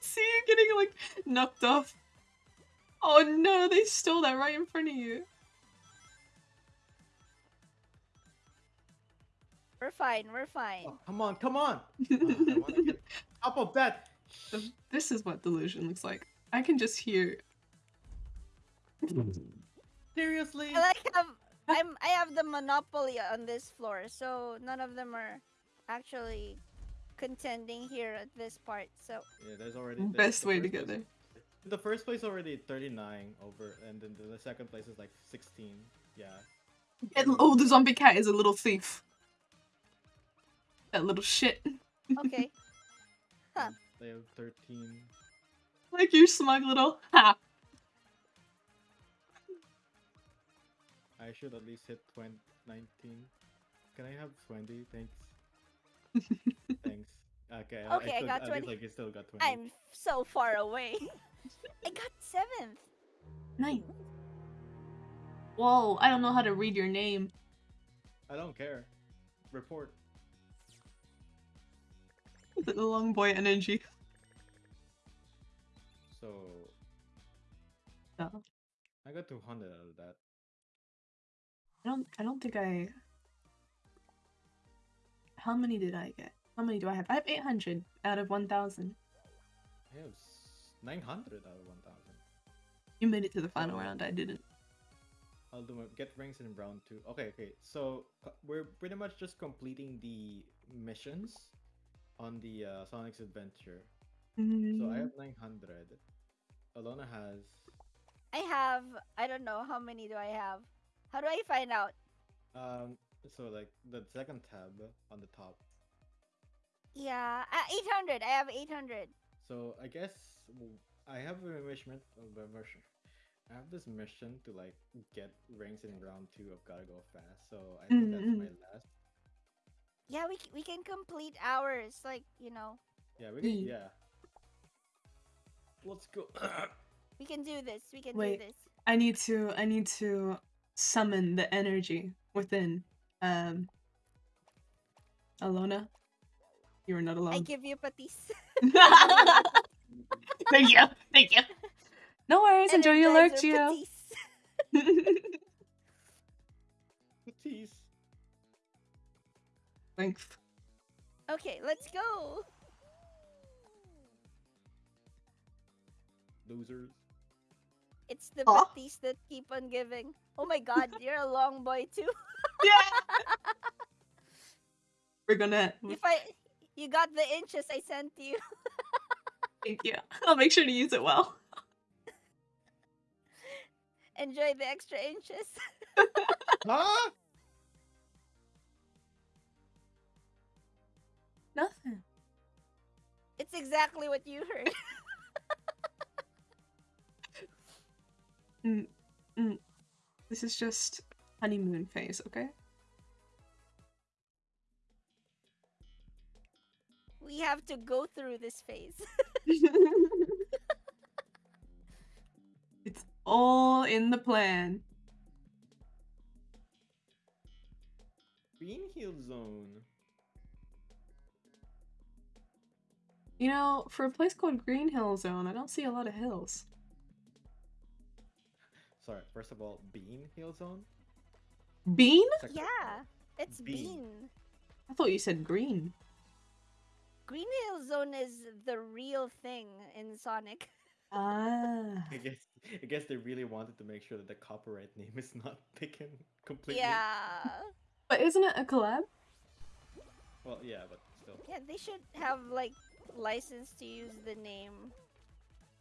See you getting like knocked off. Oh no, they stole that right in front of you. We're fine, we're fine. Oh, come on, come on! I get top of that. This is what delusion looks like. I can just hear. Seriously? I like have I'm I have the monopoly on this floor, so none of them are actually contending here at this part. So Yeah, there's already the- Best the way to first get place- there. The first place already 39 over, and then the, the second place is like 16. Yeah. And, oh, the zombie cat is a little thief. That little shit. okay. Huh. They have 13. Like you smug little. Ha! I should at least hit 20, 19. Can I have 20? Thanks. Thanks. Okay. Okay, I still, got at least, 20. like, I still got 20. I'm so far away. I got seventh. Nice. Whoa, I don't know how to read your name. I don't care. Report. The long boy energy. So No. I got 200 out of that. I don't I don't think I How many did I get? How many do I have? I have 800 out of 1000. I have 900 out of 1000. You made it to the final Oh. round. I didn't. I'll do my get rings in round two. Okay, okay. So uh, we're pretty much just completing the missions on the uh, Sonic's Adventure. So I have 900. Alona has. I have I don't know how many do I have. How do I find out? Um. So like the second tab on the top. Yeah, uh, 800. I have 800. So I guess I have a mission. a mission- I have this mission to like get rings in round two of Gotta Go Fast, so I think that's Mm, my mm. last. Yeah, we c- we can complete ours. Like you know, Yeah, we can, Mm. yeah. Let's go. we can do this. We can Wait. do this. I need to I need to summon the energy within um Alona. You are not allowed. I alone. give you patis. Thank you. Thank you. no worries, enjoy your lurk, Energizer Gio. patis. Tease. Thanks. Okay, let's go. Losers. It's the Aw. patis that keep on giving. Oh my god, you're a long boy too. Yeah. We're gonna If I you got the inches I sent you. thank you. I'll make sure to use it well. Enjoy the extra inches. Huh? Nothing. It's exactly what you heard. Mm, mm. This is just honeymoon phase, okay? We have to go through this phase. it's all in the plan. Green Hill Zone. You know, for a place called Green Hill Zone, I don't see a lot of hills. Sorry, first of all, Bean Hill Zone? Bean? Second- yeah, it's Bean. bean. I thought you said green. Green Hill Zone is the real thing in Sonic. Ah. I guess I guess they really wanted to make sure that the copyright name is not taken completely. Yeah. But isn't it a collab? Well, yeah, but still. Yeah, they should have like license to use the name.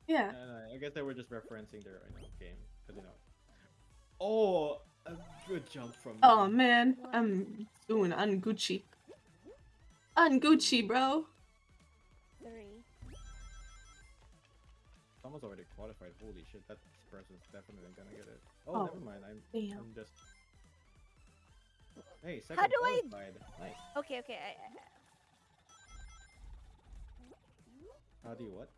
Yeah. No, no, I guess they were just referencing their you know, game, because you know. Oh, a good jump from. Oh me. man, I'm doing ungucci. Ungucci, bro. Three. Someone's already qualified. Holy shit, that person's definitely gonna get it. Oh, Oh, never mind. I'm, damn. I'm just. Hey, second How do I- qualified. Nice. Okay, okay. I, I- How do you what?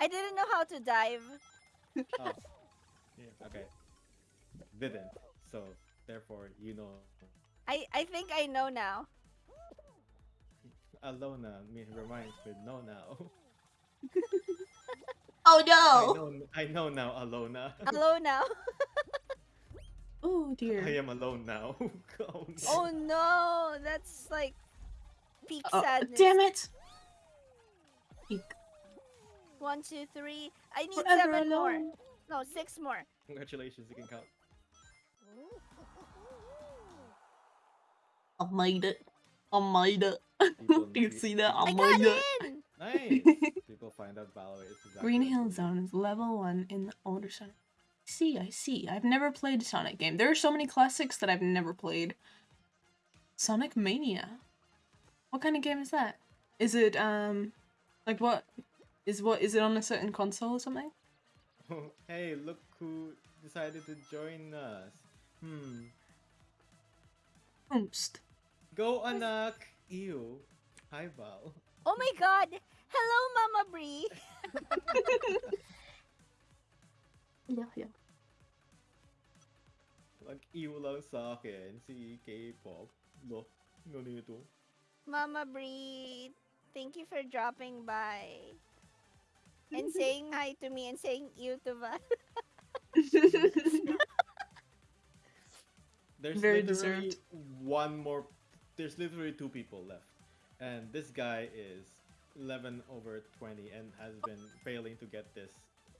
I didn't know how to dive. Oh, yeah, okay. Didn't. So therefore, you know, I I think I know now. Alona me reminds me. No, now. Oh no! I no! know. I know now, Alona. Hello now. Oh dear. I am alone now. oh, no. oh no, that's like peak Oh, sadness. damn it. Eek. One, two, three. I need Forever seven more. No, six more. Congratulations, you can count. I made it. I made it. People Do you need- see that? I I got made it. in. Nice. People find out Valor is exactly Green Hill they Zone is level one in the older Sonic. I see, I see. I've never played a Sonic game. There are so many classics that I've never played. Sonic Mania. What kind of game is that? Is it um like what is what is it on a certain console or something? hey, look who decided to join us. Hmm. Oomst. Go anak. Ew. Hi Val. Oh my god. Hello, Mama Bree. Yeah, yeah. Nag-ew lang sa akin si K-pop. Lo, ganito. Mama Bree, thank you for dropping by. And saying hi to me and saying you to Val. There's Very literally deserved. one more. There's literally two people left, and this guy is 11 over 20 and has been failing to get this.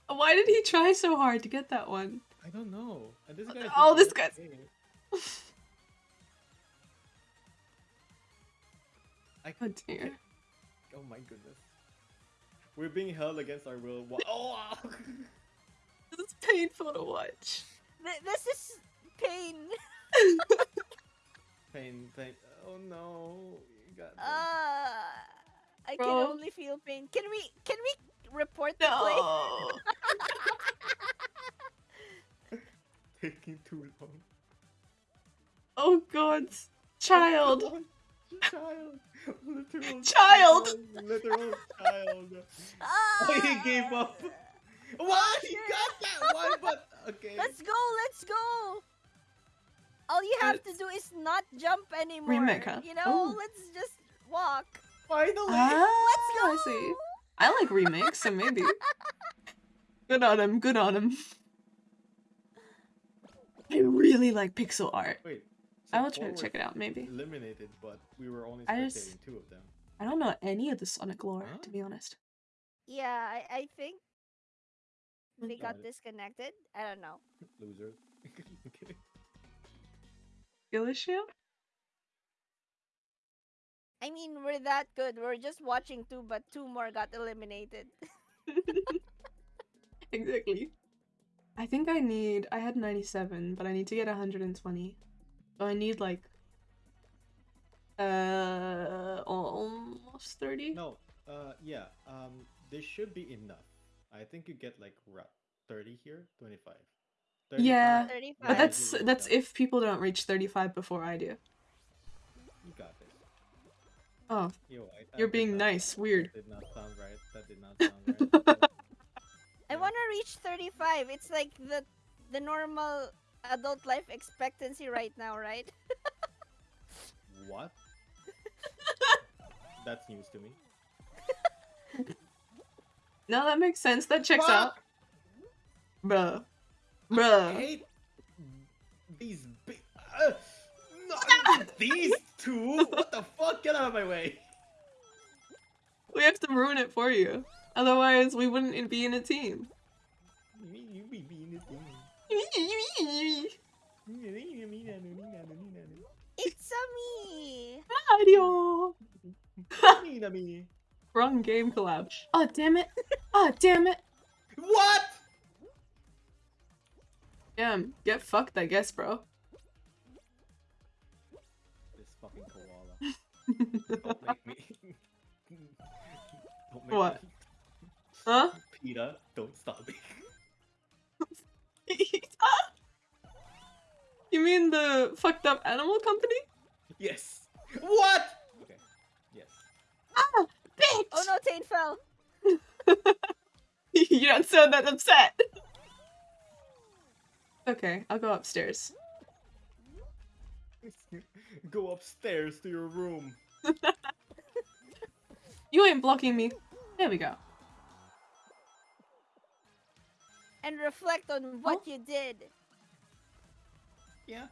Why did he try so hard to get that one? I don't know. And this guy. Oh, this guy's- I Oh dear. Oh my goodness. We're being held against our will. Wha- Oh! This is painful to watch. Th- this is pain. pain, pain. Oh no! You got this. Uh, I can only feel pain. Can we can we report the play? No. taking too long. Oh god. Child. Child. Literal Child. Literal, literal child. Ah! Oh, he gave up. What? He got that one, but okay. Let's go, let's go. All you have to do is not jump anymore. Remake, huh? You know, Oh. let's just walk. Finally. Ah, Let's go. I see. I like remakes, so maybe. Good on him, good on him. I really like pixel art. Wait. I will try to check it out, maybe. Eliminated, but we were only I spectating just- two of them. I don't know any of the Sonic lore, Huh? to be honest. Yeah, I, I think they got Got disconnected. I don't know. Loser. okay. Skill issue? I mean, we're that good. We're just watching two, but two more got eliminated. Exactly. I think I need. I had 97, but I need to get 120. So I need like. Uh. Almost 30? No. Uh. Yeah. Um. This should be enough. I think you get like ra- thirty here, twenty-five. Yeah. 35. But that's that's if people don't reach 35 before I do. You got this. Oh, Yo, I, I you're did being not- nice. Weird. That did not sound right. That did not sound right. I want to reach 35. It's like the the normal adult life expectancy right now, right? What? That's news to me. No, that makes sense. That checks Fuck! out. Bruh. I Bruh. hate these big. Uh, not these two. What the fuck? Get out of my way. We have to ruin it for you. Otherwise, we wouldn't be in a team. You you be being this thing. It's a me. Mario! Mean me. Wrong game collab. Oh, damn it. Oh, damn it. What? Damn, get fucked, I guess, bro. This fucking koala. Don't make me. Don't make What? me. huh? PETA, don't stop me. you mean the fucked up animal company? Yes. What? Okay. Yes. Ah, bitch! Oh no, Tane fell. you don't sound that upset. okay, I'll go upstairs. Go upstairs to your room. You ain't blocking me. There we go. And reflect on what you did. Yeah.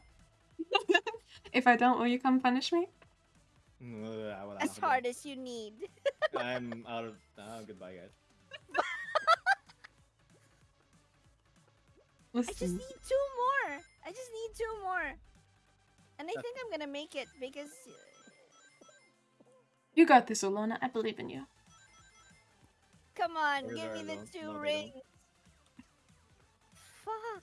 If I don't, will you come punish me? Mm, uh, as hard as you need. I'm out of. Oh, goodbye, guys. I just need two more. I just need two more. And I think I'm gonna make it because uh, you got this, Olona. I believe in you. come on, Or give me the two no, rings. Fuck.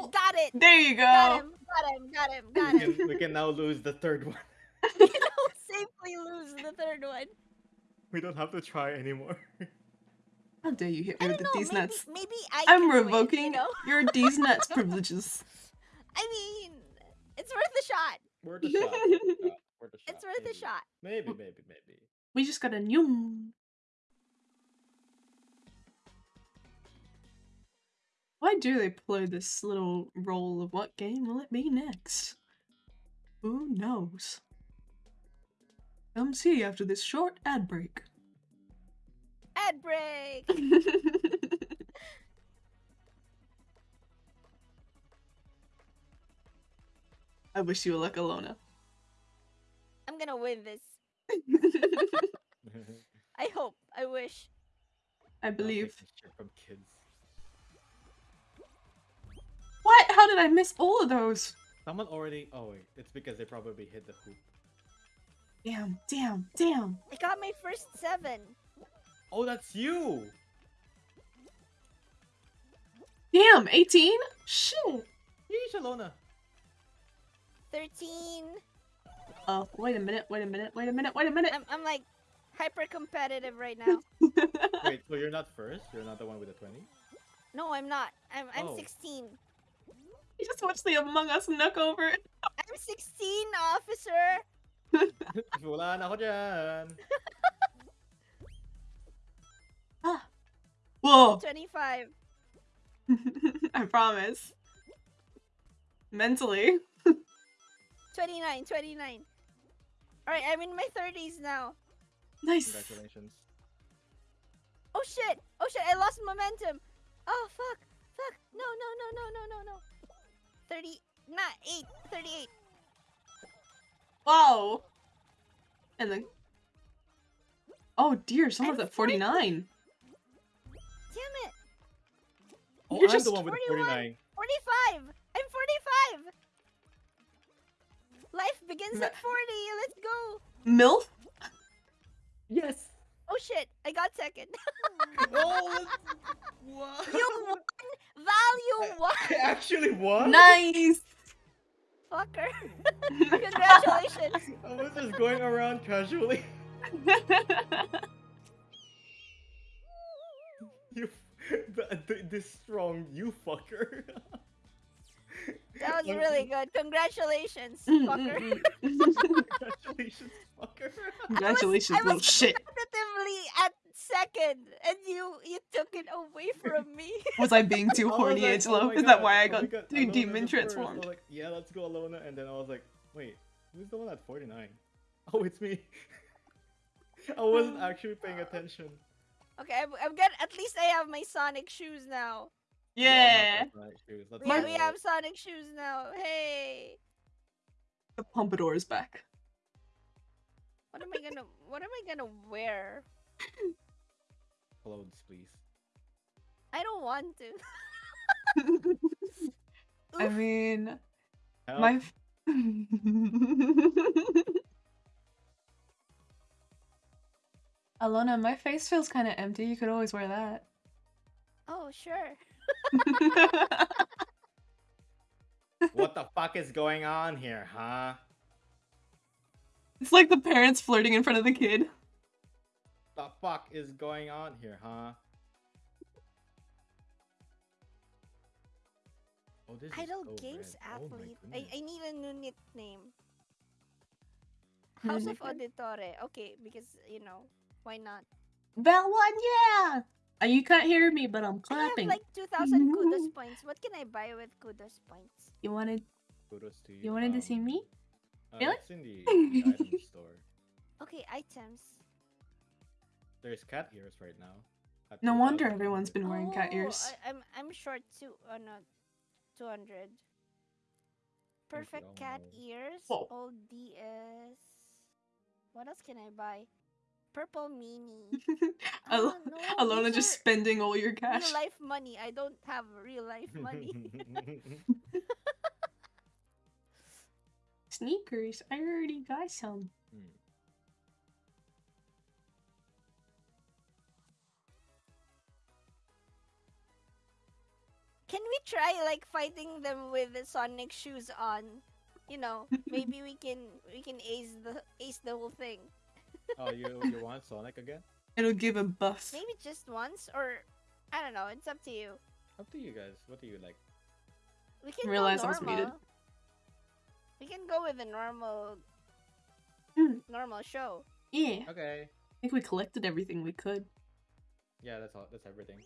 Oh, got it. There you go. Got him. Got him. Got him. Got We him. can, we can now lose the third one. Safely lose the third one. We don't have to try anymore. How dare you hit I me don't with the know. D's Maybe, nuts? maybe I. I'm can win, revoking you know? your D's nuts privileges. I mean, it's worth a shot. Worth a shot. Worth a shot. Worth a shot. It's worth maybe. a shot. Maybe, maybe, maybe. We just got a new. Why do they play this little role of what game will it be next? Who knows? Come see after this short ad break. Ad break. I wish you luck, Alona. I'm gonna win this. I hope. I wish. I believe. Shit from kids. What? How did I miss all of those? Someone already. Oh wait, it's because they probably hit the hoop. Damn, damn, damn. I got my first seven. Oh, that's you. Damn, 18? Shit. Yeesh, Alona. 13. Oh, wait a minute, wait a minute, wait a minute, wait a minute. I'm, I'm like hyper competitive right now. Wait, so you're not first? You're not the one with the 20? No, I'm not. I'm I'm Oh. 16. I just watched the Among Us knock over. I'm 16, officer. Wala na ako dyan. Ah. Whoa. 25. I promise. Mentally. 29, 29. Alright, I'm in my 30s now. Nice. Congratulations. Oh shit! Oh shit, I lost momentum! Oh fuck! Fuck! No, no, no, no, no, no, no. 30, not 8, 38. Whoa. And then. Oh dear, someone's I'm at 49. Damn it! Oh, You're I'm just the one with 41. 49. 45! I'm 45! Life begins Ma- at 40, let's go! MILF? Yes. Oh shit, I got second. oh, what? you won! Val, you won! I actually won. Nice. Fucker. Congratulations! I was just going around casually. You, the, the, this strong, you fucker. That was really good. Congratulations, Mm, fucker. mm, mm. Congratulations, fucker. Congratulations, I little was shit. competitively at second, and you you took it away from me. Was I being too horny, like, Angelo? oh Is that why I oh got God, too demon the first. Was transformed? like, yeah, let's go Alona. And then I was like, wait, who's the one at 49? Oh, it's me. I wasn't actually paying attention. Okay, I'm, I'm good. At least I have my Sonic shoes now. We all have Yeah. shoes, We, we have Sonic shoes now. Hey, The pompadour is back. what am I gonna what am I gonna wear? clothes, please. I don't want to. I mean, Help. my. Alona, my face feels kind of empty. You could always wear that. Oh sure. What the fuck is going on here, huh? it's like the parents flirting in front of the kid. The fuck is going on here, huh? Oh, this is Idol so Games red. Oh athlete. I. I need a new nickname. House of nickname? Auditore. Okay, because you know why not? Bell one, yeah. Uh, you can't hear me, but I'm clapping. I have clapping. like 2,000 kudos points. What can I buy with kudos points? You wanted, Kudos to you. you wanted to see um, me? uh, Really? It's in the, the item store. Okay, items. There's cat ears right now. at No wonder 2,000. everyone's been wearing cat Oh, ears. I, I'm I'm short two. Oh no, 200. Perfect oh cat no. ears. Whoa. Old DS. What else can I buy? Purple mini. Al- Ah, no, Alona just spending all your cash. Real life money. I don't have real life money. Sneakers. I already got some. Can we try like fighting them with the Sonic shoes on? You know, maybe we can we can ace the ace the whole thing. oh, you you want Sonic again? It'll give a buff. Maybe just once or I don't know. It's up to you. Up to you guys. What do you like? We can Realize I go was normal. muted. We can go with a normal Hmm. normal show. Yeah. Okay. I think we collected everything we could. Yeah, that's all. That's everything.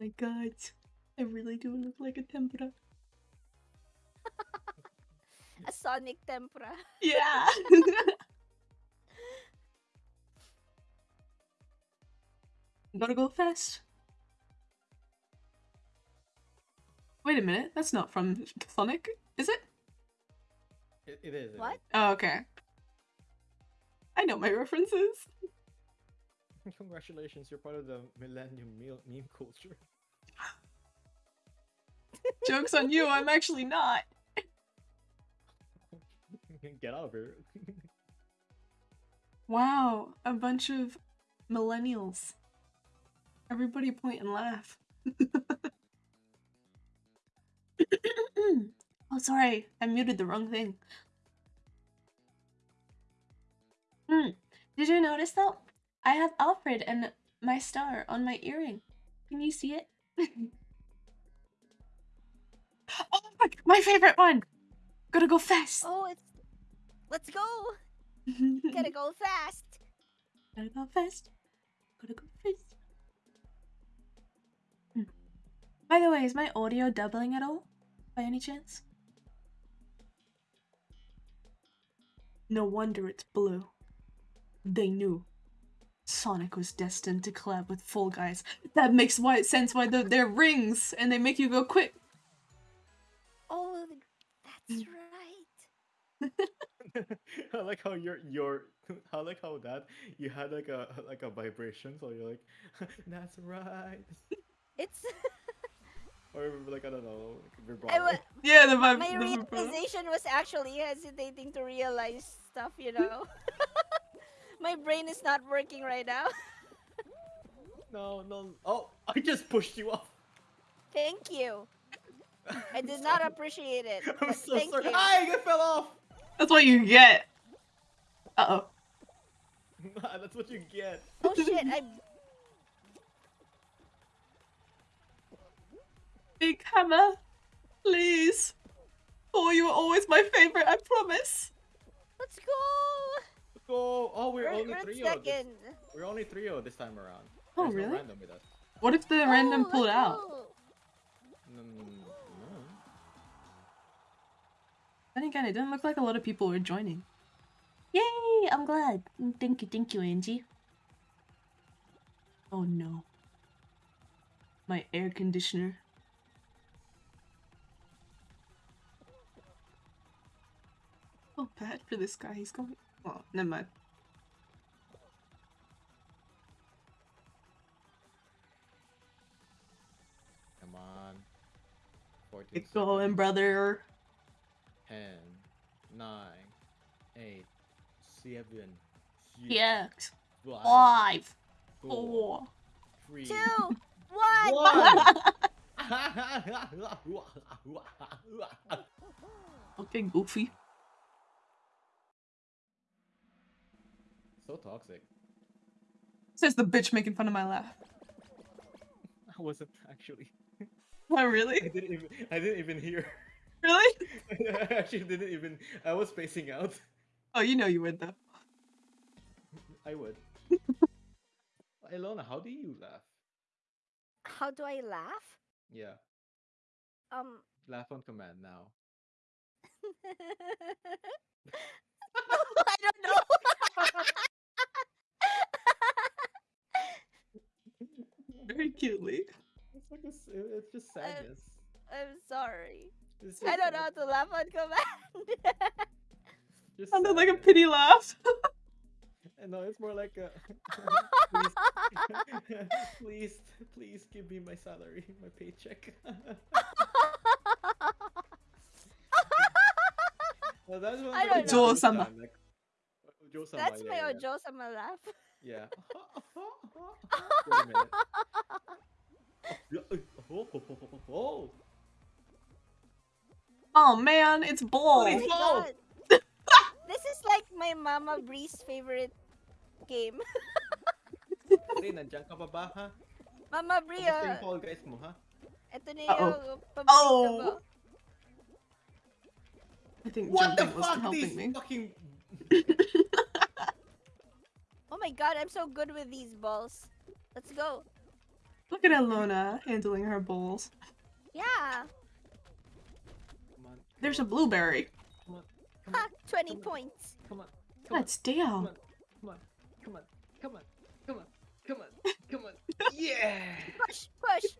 My god. I really do look like a tempura. A Sonic tempura. Yeah. Gotta go fast. Wait a minute, that's not from Sonic, is it? It, it is. it What? is. Oh, okay. I know my references. Congratulations, you're part of the Millennium meme culture. Joke's on you, I'm actually not. Get out of here. Wow, a bunch of millennials. Everybody point and laugh. oh, sorry, I muted the wrong thing. Hmm. Did you notice though? I have Alfred and my star on my earring. Can you see it? oh, my, my favorite one. Gotta go fast. Oh, it's. Let's go. Gotta go fast. Gotta go fast. Gotta go fast. Hmm. By the way, is my audio doubling at all? By any chance? No wonder it's blue. They knew. Sonic was destined to collab with Fall Guys. That makes why sense why the, they're rings and they make you go quick. Oh, that's Mm. right. I like how your your I like how that you had like a like a vibration, so you're like, that's right, It's. or like I don't know, like vibrato. I wa- Yeah, the vibe. my the realization was actually hesitating to realize stuff, you know? my brain is not working right now. No, no. Oh, I just pushed you off. Thank you. I did not appreciate it. I'm but so thank sorry. you. I fell off. That's what you get. Uh oh. That's what you get. Oh shit, I. Big Hammer, please. Oh, you were always my favorite, I promise. Let's go! Let's go. Oh, we're We're, only we're three this, second. We're only three this time around. Oh, There's no really? random with us. What if the random Oh, pulled let's out? go. Mm, no. Then again, it didn't look like a lot of people were joining. Yay! I'm glad. Mm, Thank you, thank you, Angie. Oh no. My air conditioner. Oh, bad for this guy. He's going. Oh, never mind. Come on. 14 Get going, brother. 10, 9, 8, 7, Yeah. 5, Five. 4, Four. 3, Two, one. 1. Okay, Goofy. so toxic. Says the bitch making fun of my laugh. I wasn't actually. Oh, I really? didn't even. I didn't even hear. Really? I actually didn't even. I was spacing out. Oh, you know you would though. I would. Ilona, how do you laugh? How do I laugh? Yeah, Um. laugh on command now. I don't know. Very cutely. It's like a s it's just sadness. I'm sorry. It's I don't know how to laugh on command. Just Sounded like a pity laugh. No, it's more like a. please, please, please give me my salary, my paycheck. well, that's one I don't know. Ojo Ojo-sama. like- Ojo-sama, That's yeah, my yeah, Ojo sama laugh. Yeah. Wait a minute. Oh, oh, oh, oh, oh. Oh man, it's Oh ball. my god. this is like my Mama Bree's favorite game. Pre, nandiyan ka pa ba, ha? Mama Bree, Kamusta yung uh, Fall Guys mo, ha? ito na Uh-oh. yung paborito Oh. ko. I think What the wasn't fuck? helping These me. fucking... Oh my god, I'm so good with these balls. Let's go. Look at Elona handling her balls. Yeah. Come on, There's a blueberry. come on, come Ha, 20 Come on. points. come on, come on, That's Dale. come on, come on, come on, come on, come on, come on, come on. Yeah! Push, push.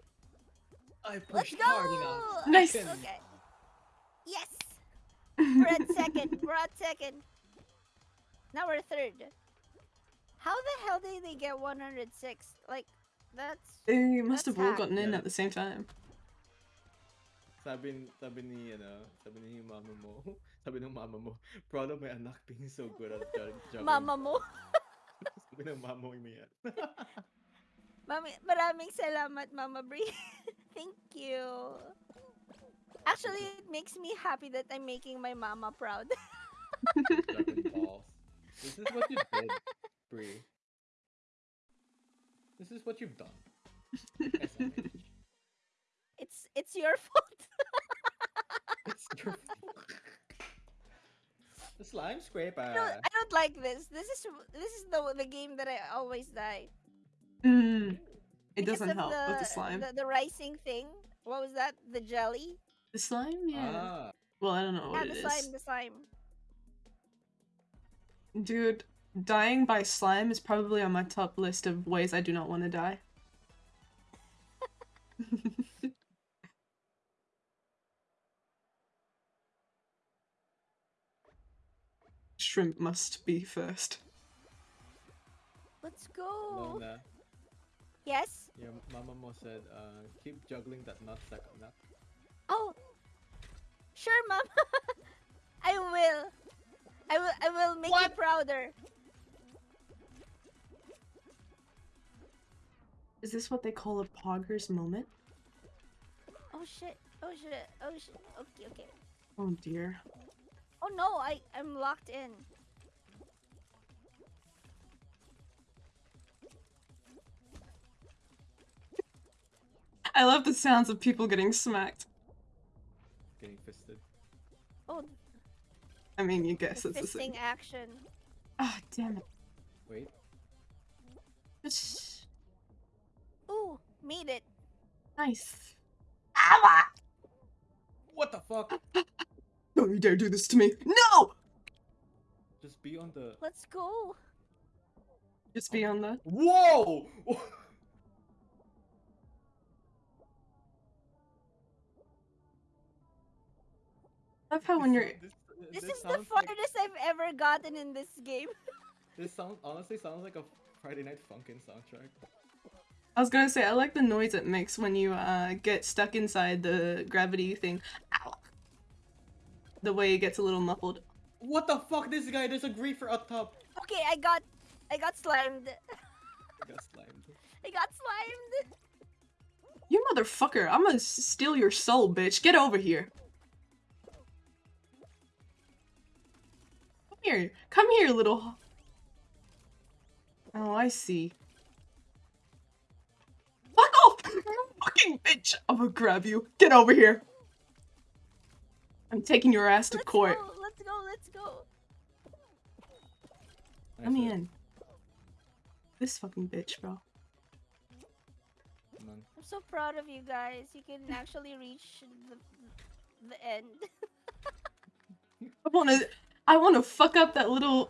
I Let's pushed go. hard enough. Nice. Second. Okay. Yes. We're at second. We're at second. Now we're third. How the hell did they get 106? Like, that's. They must That's have all hacked. gotten in Yeah. at the same time. Sabi, sabi ni, ano, sabi ni mama mo, sabi ng mama mo, proud of my anak being so good at jug- juggling. Mama mo. Sabi ng mama mo mo yan. Mami, maraming salamat, Mama Brie. Thank you. Actually, it makes me happy that I'm making my mama proud. Juggling balls. This is what you did, Brie. This is what you've done. SMH. It's your fault. It's your fault. the slime scraper. I don't, I don't like this. This is this is the the game that I always die. Mm, it Because doesn't of help with the slime. The, the rising thing. What was that? The jelly? The slime, yeah. Ah, well, I don't know what Yeah, what the it slime, is. the slime. Dude, dying by slime is probably on my top list of ways I do not want to die. Shrimp must be first. Let's go. Lona. Yes. Your mama mo said, uh, keep juggling that nut sack nut. Oh. Sure, mom. I will. I will. I will make you prouder. Is this what they call a poggers moment? Oh shit. Oh shit. Oh shit. Okay. Okay. Oh dear. Oh no. I. I'm locked in. I love the sounds of people getting smacked. Getting fisted. Oh, I mean, you the guess it's the same. fisting action. Ah, damn it. Wait. Just Ooh, made it. nice. What the fuck? Don't you dare do this to me. No! Just be on the. Let's go. Just be on the. Whoa! I love how when you're. This, This, this is the sounds like- farthest I've ever gotten in this game. This sounds honestly sounds like a Friday Night Funkin' soundtrack. I was gonna say, I like the noise it makes when you uh, get stuck inside the gravity thing. Ow. The way it gets a little muffled. What the fuck? This guy, there's a griefer up top. Okay, I got. I got slimed. I got slimed. I got slimed. You motherfucker, I'm gonna steal your soul, bitch. Get over here. Come here. Come here, little. Oh, I see. Fuck off! You fucking bitch! I'm gonna grab you. Get over here. I'm taking your ass to Let's court. go. Let's go. Let's go. Let me in. This fucking bitch, bro. I'm so proud of you guys. You can actually reach the the end. I wanna, I wanna fuck up that little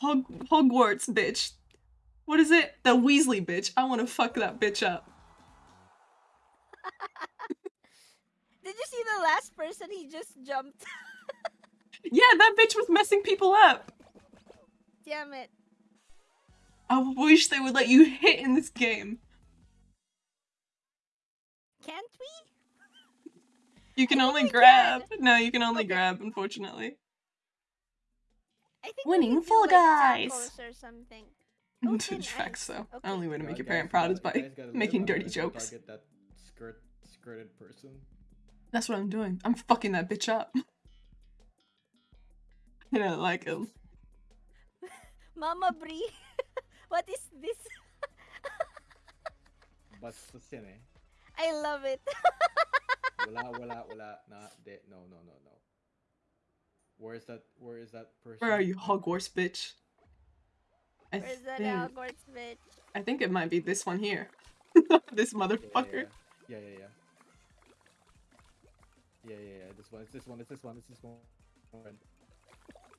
Hog Hogwarts bitch. What is it? The Weasley bitch. I wanna fuck that bitch up. Did you see the last person? He just jumped. Yeah, that bitch was messing people up. Damn it. I wish they would let you hit in this game. Can't we? You can only we can. grab. No, you can only Okay. grab, unfortunately. I think Winning we could Fall do, Guys. tacos or something. Oh, thin Facts, though. Okay. Only way to make your parent proud is by guys gotta live making dirty jokes. Target that skirt skirted person. That's what I'm doing. I'm fucking that bitch up. I don't like him. Mama Brie. what is this? Basta yan eh. I love it. Wala, wala, wala. Nah, de, no, no, no, no. Where is that? Where is that person? Where are you, Hogwarts bitch? I Where's that Hogwarts bitch? I think it might be this one here. this Yeah, motherfucker. Yeah, yeah, yeah. yeah. Yeah, yeah, yeah. yeah. This one. It's this one. It's this one. It's this one.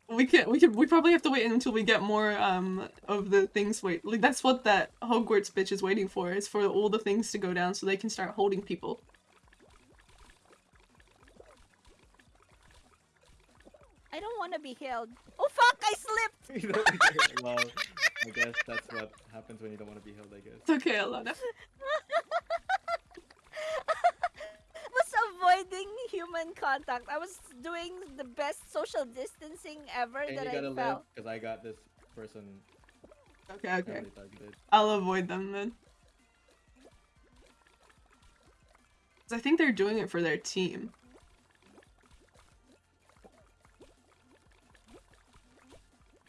We can we can we probably have to wait until we get more um of the things wait like that's what that Hogwarts bitch is waiting for is for all the things to go down so they can start holding people. I don't want to be held. Oh fuck! I slipped. Well, I guess that's what happens when you don't want to be held. I guess. It's okay, Alana. was avoiding human contact. I was doing the best social distancing ever And that you I gotta live felt. because I got this person Okay, okay. targeted. I'll avoid them then. 'Cause I think they're doing it for their team.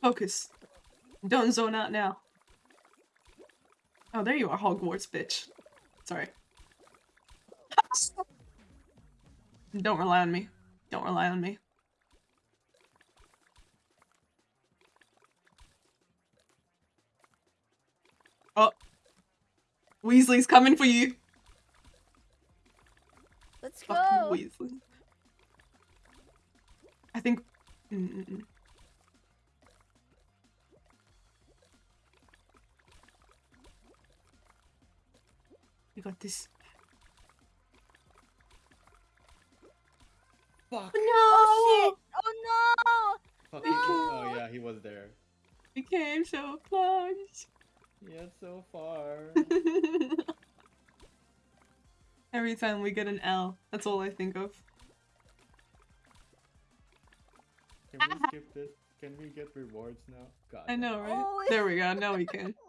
Focus. Don't zone out now. Oh, there you are, Hogwarts bitch. Sorry. Don't rely on me. Don't rely on me. Oh. Weasley's coming for you. Let's Fucking go. Weasley. I think. mm, mm. We got this. Fuck. No! Oh shit! Oh Fuck. he- Oh yeah, he was there. We came so close. Yeah, so far. Every time we get an L, that's all I think of. Can we skip this? Can we get rewards now? God. I know, right? Oh, There we go. Now we can.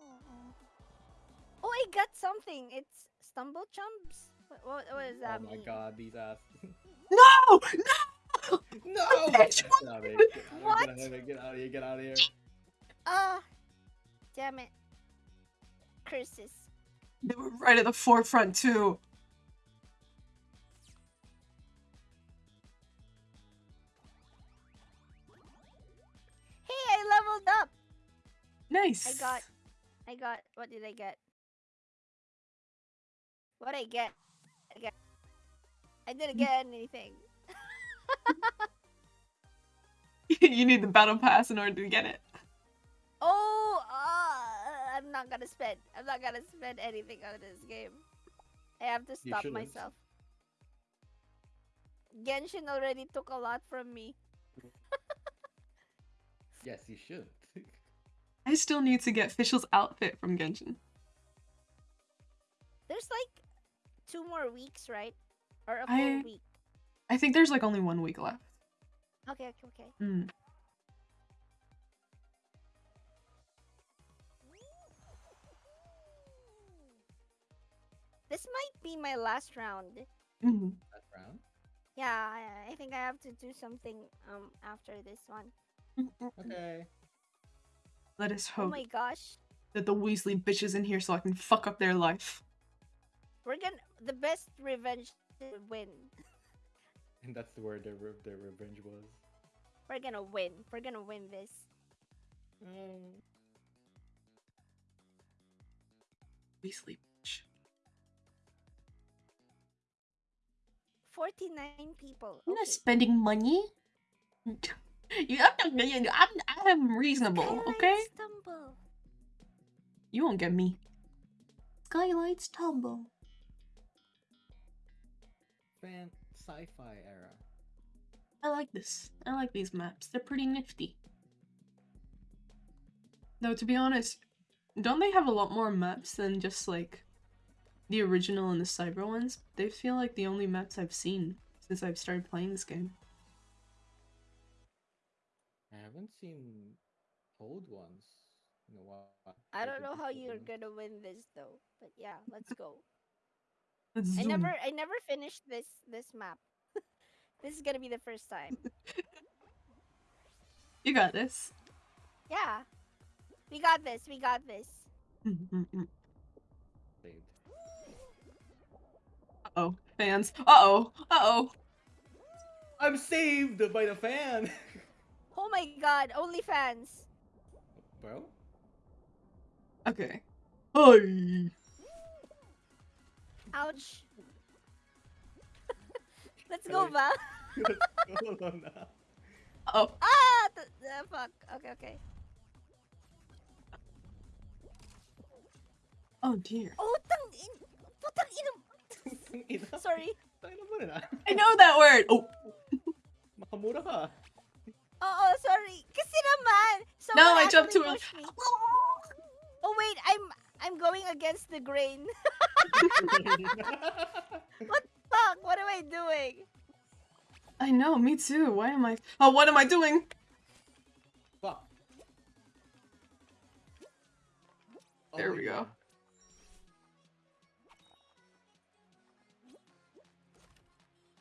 Oh, I got something. It's stumble chumps. What, what, what does that Oh my god, these ass. No! No! no! Bitch, Get out of here. Get out What? of here. Get out of here. Get out of here. Ah, damn it. Curses. They were right at the forefront too. Hey, I leveled up. Nice. I got, I got. What did I get? What I get? I get. I didn't get anything. you need the battle pass in order to get it. Oh, uh, I'm not gonna spend. I'm not gonna spend anything on this game. I have to stop myself. Genshin already took a lot from me. Yes, you should. I still need to get Fischl's outfit from Genshin. There's like two more weeks, right? Or a full I- week. I think there's like only one week left. Okay, okay, okay. Mm. This might be my last round. Mhm. That round. Yeah, I, I think I have to do something um after this one. Okay. Let us hope. Oh my gosh. that the Weasley bitches in here so I can fuck up their life. We're gonna the best revenge to win. And that's where their re- their revenge was. We're gonna win. We're gonna win this. Um, Weasley bitch. 49 people. I'm not spending money. you, I'm, not, I'm, I'm reasonable, Skylight okay? Stumble. You won't get me. Skyline Stumble. Fan sci-fi era. I like this. I like these maps. They're pretty nifty. Though, to be honest, don't they have a lot more maps than just like the original and the cyber ones? They feel like the only maps I've seen since I've started playing this game. I haven't seen old ones in a while. I don't know how you're gonna win this though. But yeah, let's go. Let's I zoom. never I never finished this this map. this is gonna be the first time. You got this. Yeah. We got this. We got this. Uh-oh, fans. Uh oh. Uh oh. I'm saved by the fan. Oh my god, only fans. Well. Okay. Hi. Ouch. Let's go, Sorry. Val. Hold on now. Oh. ah, th- uh, fuck. Okay, okay. Oh dear. Oh, tang in. Putang ina. Ina. Sorry. Tayo na mo na. I know that word. Oh. Makamura ka. Oo, sorry. Kasi naman. No, I jumped actually to a- pushed me. Oh wait, I'm I'm going against the grain. What the fuck, what am I doing? I know. Me too. Why am I? Oh, what am I doing? Fuck. Oh There my we go. God.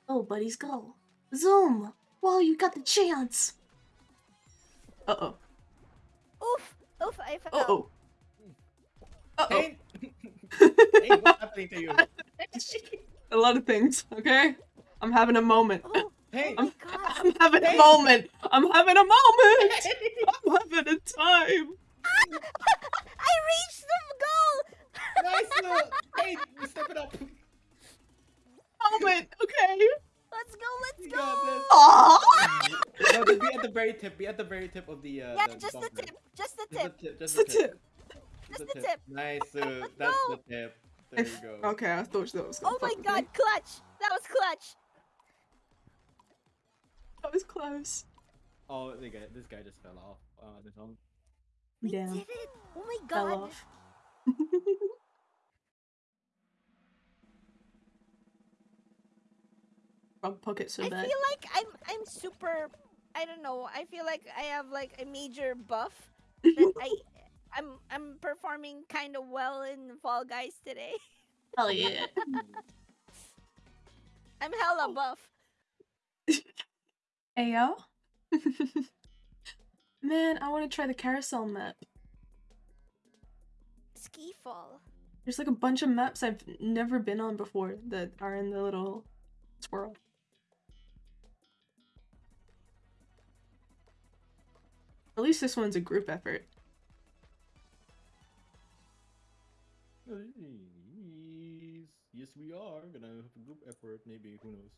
Oh, buddies, go. Zoom. Well, you got the chance. Uh oh. Oof, oof, I fell. Uh oh. Uh oh. Hey, hey, what's happening to you? A lot of things. Okay. I'm having a moment. Oh Hey, my god. I'm having a moment. I'm having a moment. I'm having a time. I reached the goal! nice. Uh, hey, step it up. Moment. Okay. Let's go, let's You go! got this. No, just be at the very tip. Be at the very tip of the. Uh, Yeah, the just the tip, just the Just tip. the tip. Just Just the the tip. Just the the tip. Nice. Uh, that's go. the tip. There you go. Okay, I thought that was. Oh my god, me. clutch! That was clutch! That was close. Oh, the guy, this guy just fell off uh, on his. We Damn. did it! Oh my Fell god! off. Frog pocket so I bad. feel like I'm I'm super I don't know, I feel like I have like a major buff that I I'm I'm performing kind of well in Fall Guys today. Hell yeah. I'm hella oh. buff. Ayo. Man, I want to try the carousel map. Ski fall. There's like a bunch of maps I've never been on before that are in the little swirl. At least this one's a group effort. Yes, yes, we are gonna have a group effort. Maybe who knows?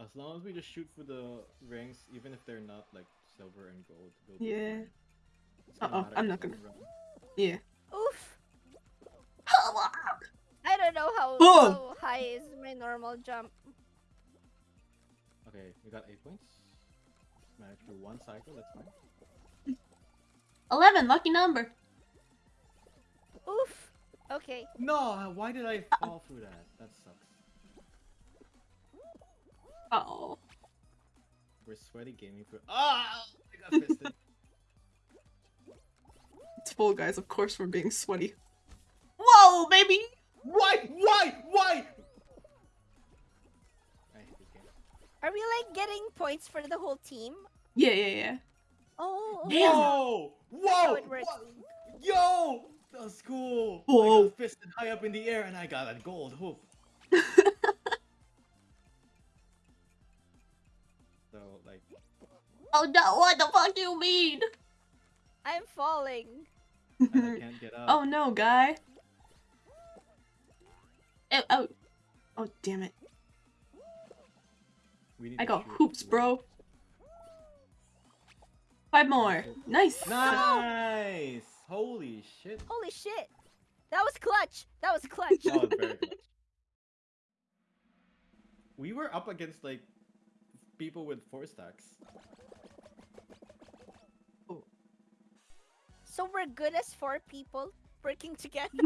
As long as we just shoot for the ranks, even if they're not like silver and gold. Yeah. fine. It's gonna Uh-oh, I'm not gonna- long run. Yeah. Oof. I don't know how, Oh! how high is my normal jump. Okay, we got eight points. Managed through one cycle. That's fine. 11, lucky number. Oof. Okay. No, why did I fall through that? That sucks. Oh. We're sweaty gaming for. Ah! I got fisted. It's Fall Guys, of course we're being sweaty. Whoa, baby! why? Why? Why? I hate this game. Are we like getting points for the whole team? Yeah, yeah, yeah. Oh. okay. Damn. Whoa! Whoa! it works. Wha- Yo! That's. I Whoa. got fisted high up in the air and I got a gold hoop. So like, Oh no, what the fuck do you mean? I'm falling. and I can't get up. oh no, guy. Oh, oh, Oh, damn it. We need I got hoops, for- bro. Five more. Nice. Nice! Holy shit! Holy shit. That was clutch. That was clutch. That was very clutch. We were up against like people with four stacks. so we're good as four people working together.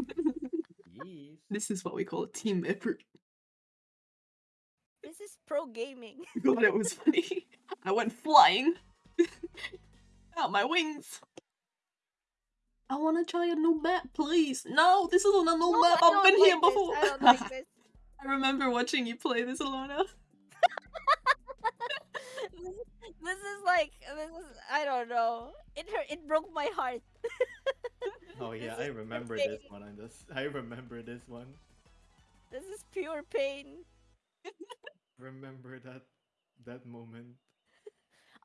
Yes. This is what we call a team effort. this is pro gaming. God, it was funny. I went flying. Out my wings. I want to try a new map, please. No, this isn't a new No, map. I I've been like here this. before. I don't like this. I remember watching you play this, Alona. this, this is like this is I don't know. It hurt. It broke my heart. Oh yeah, This I remember this one. On this, I remember this one. This is pure pain. Remember that that moment.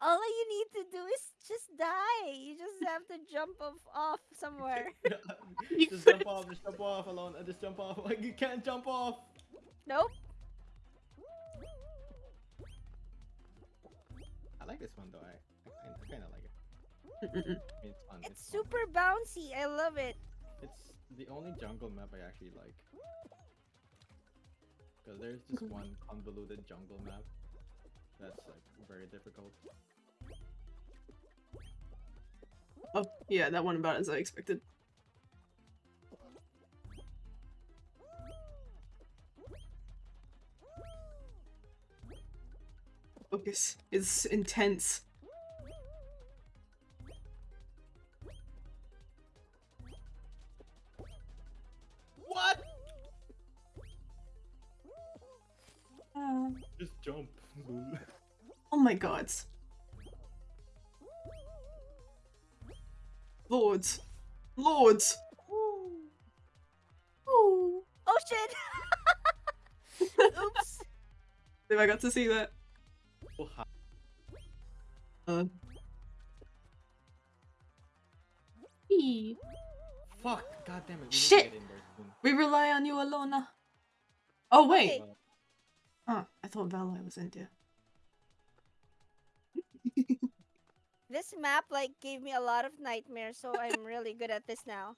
All you need to do is just die. You just have to jump off, off somewhere. You just jump off, just jump off alone. Just jump off. Like you can't jump off. Nope. I like this one though. I I kind of like it. It's fun. It's fun. super bouncy. I love it. It's the only jungle map I actually like. Because there's this one convoluted jungle map that's like very difficult. Oh, yeah, that one about as I expected. Focus is intense. What? Uh, Just jump. oh my god. Lords. Lords. Ooh. Oh shit! Oops. If I got to see that. Oh. Uh, Eee. Fuck! God damn it. We Shit. get in there soon. we rely on you, Alona. Oh wait. Okay. Huh, I thought Vala was India. This map like gave me a lot of nightmares, so I'm really good at this now.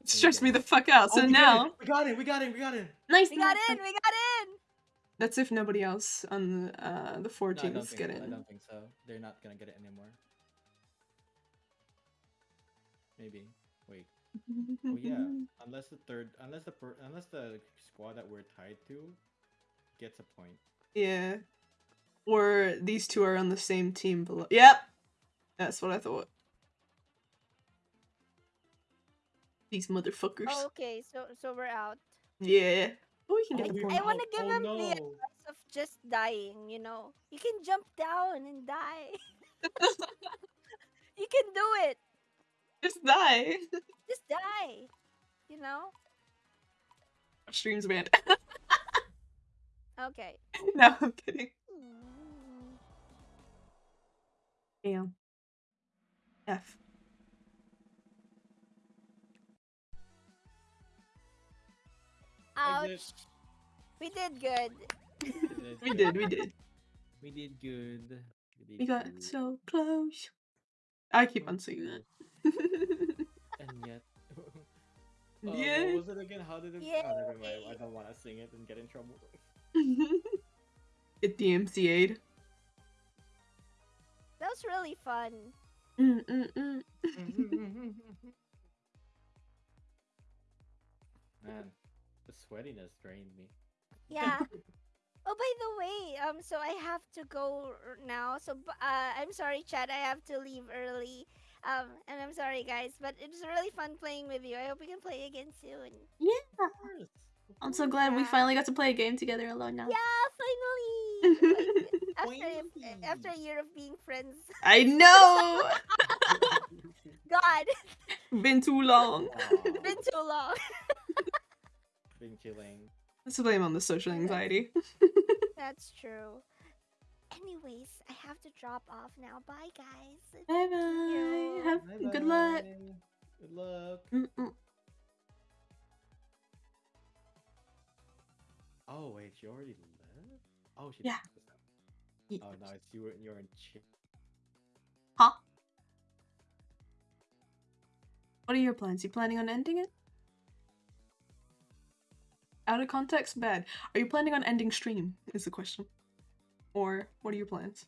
It stressed me the fuck out. So Oh, we now it, We got it! We got it! We got it! Nice. We got nice, in, we got in. that's if nobody else on uh, the four No, teams think get so. I don't think so. They're not gonna get it anymore. Maybe. Wait. Oh yeah. Unless the third, unless the per, unless the squad that we're tied to gets a point. Yeah. Or these two are on the same team below. Yep. That's what I thought. These motherfuckers. Oh, okay, so so we're out. Yeah. Oh, we can get Oh, the point. I wanna oh, give Oh, them the no. advice of just dying. You know, you can jump down and die. you can do it. Just die. Just die. You know. Streams banned. Okay. no, I'm kidding. Damn. F. Exit. Ouch. We did good. We did, we did. We did good. did We got good. so close. I keep on saying that. And yet. Uh, yeah. What was it again? How did it? Oh, never mind. I don't want to sing it and get in trouble. Get DMCA'd. That was really fun. Mm, mm, mm. Man, the sweatiness drained me. Yeah. oh, by the way, um, so I have to go now. So, uh, I'm sorry, Chad. I have to leave early. Um, and I'm sorry, guys, but it was really fun playing with you. I hope we can play again soon. Yeah. Of course. I'm so course. glad we finally got to play a game together alone now. Yeah, finally. Like, after after a year of being friends. I know! God, Been too long. Aw, been too long. been killing. Let's blame on the social anxiety. That's true. Anyways, I have to drop off now. Bye, guys. Bye bye. Have good luck. Bye-bye. Good luck. Mm-mm. Oh wait, she already left. Oh, she Yeah. Oh no, it's you. were- You're in shit. Huh? What are your plans? You planning on ending it? Out of context, bad. Are you planning on ending stream? Is the question. Or what are your plans?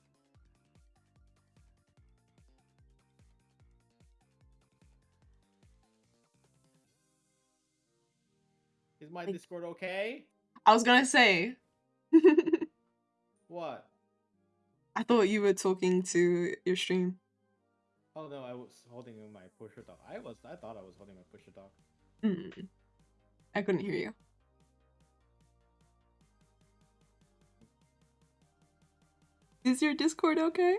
Is my Discord okay? I was gonna say. What? I thought you were talking to your stream. Oh no, I was holding my pusher dog. I was. I thought I was holding my pusher dog. Mm. I couldn't hear you. Is your Discord okay?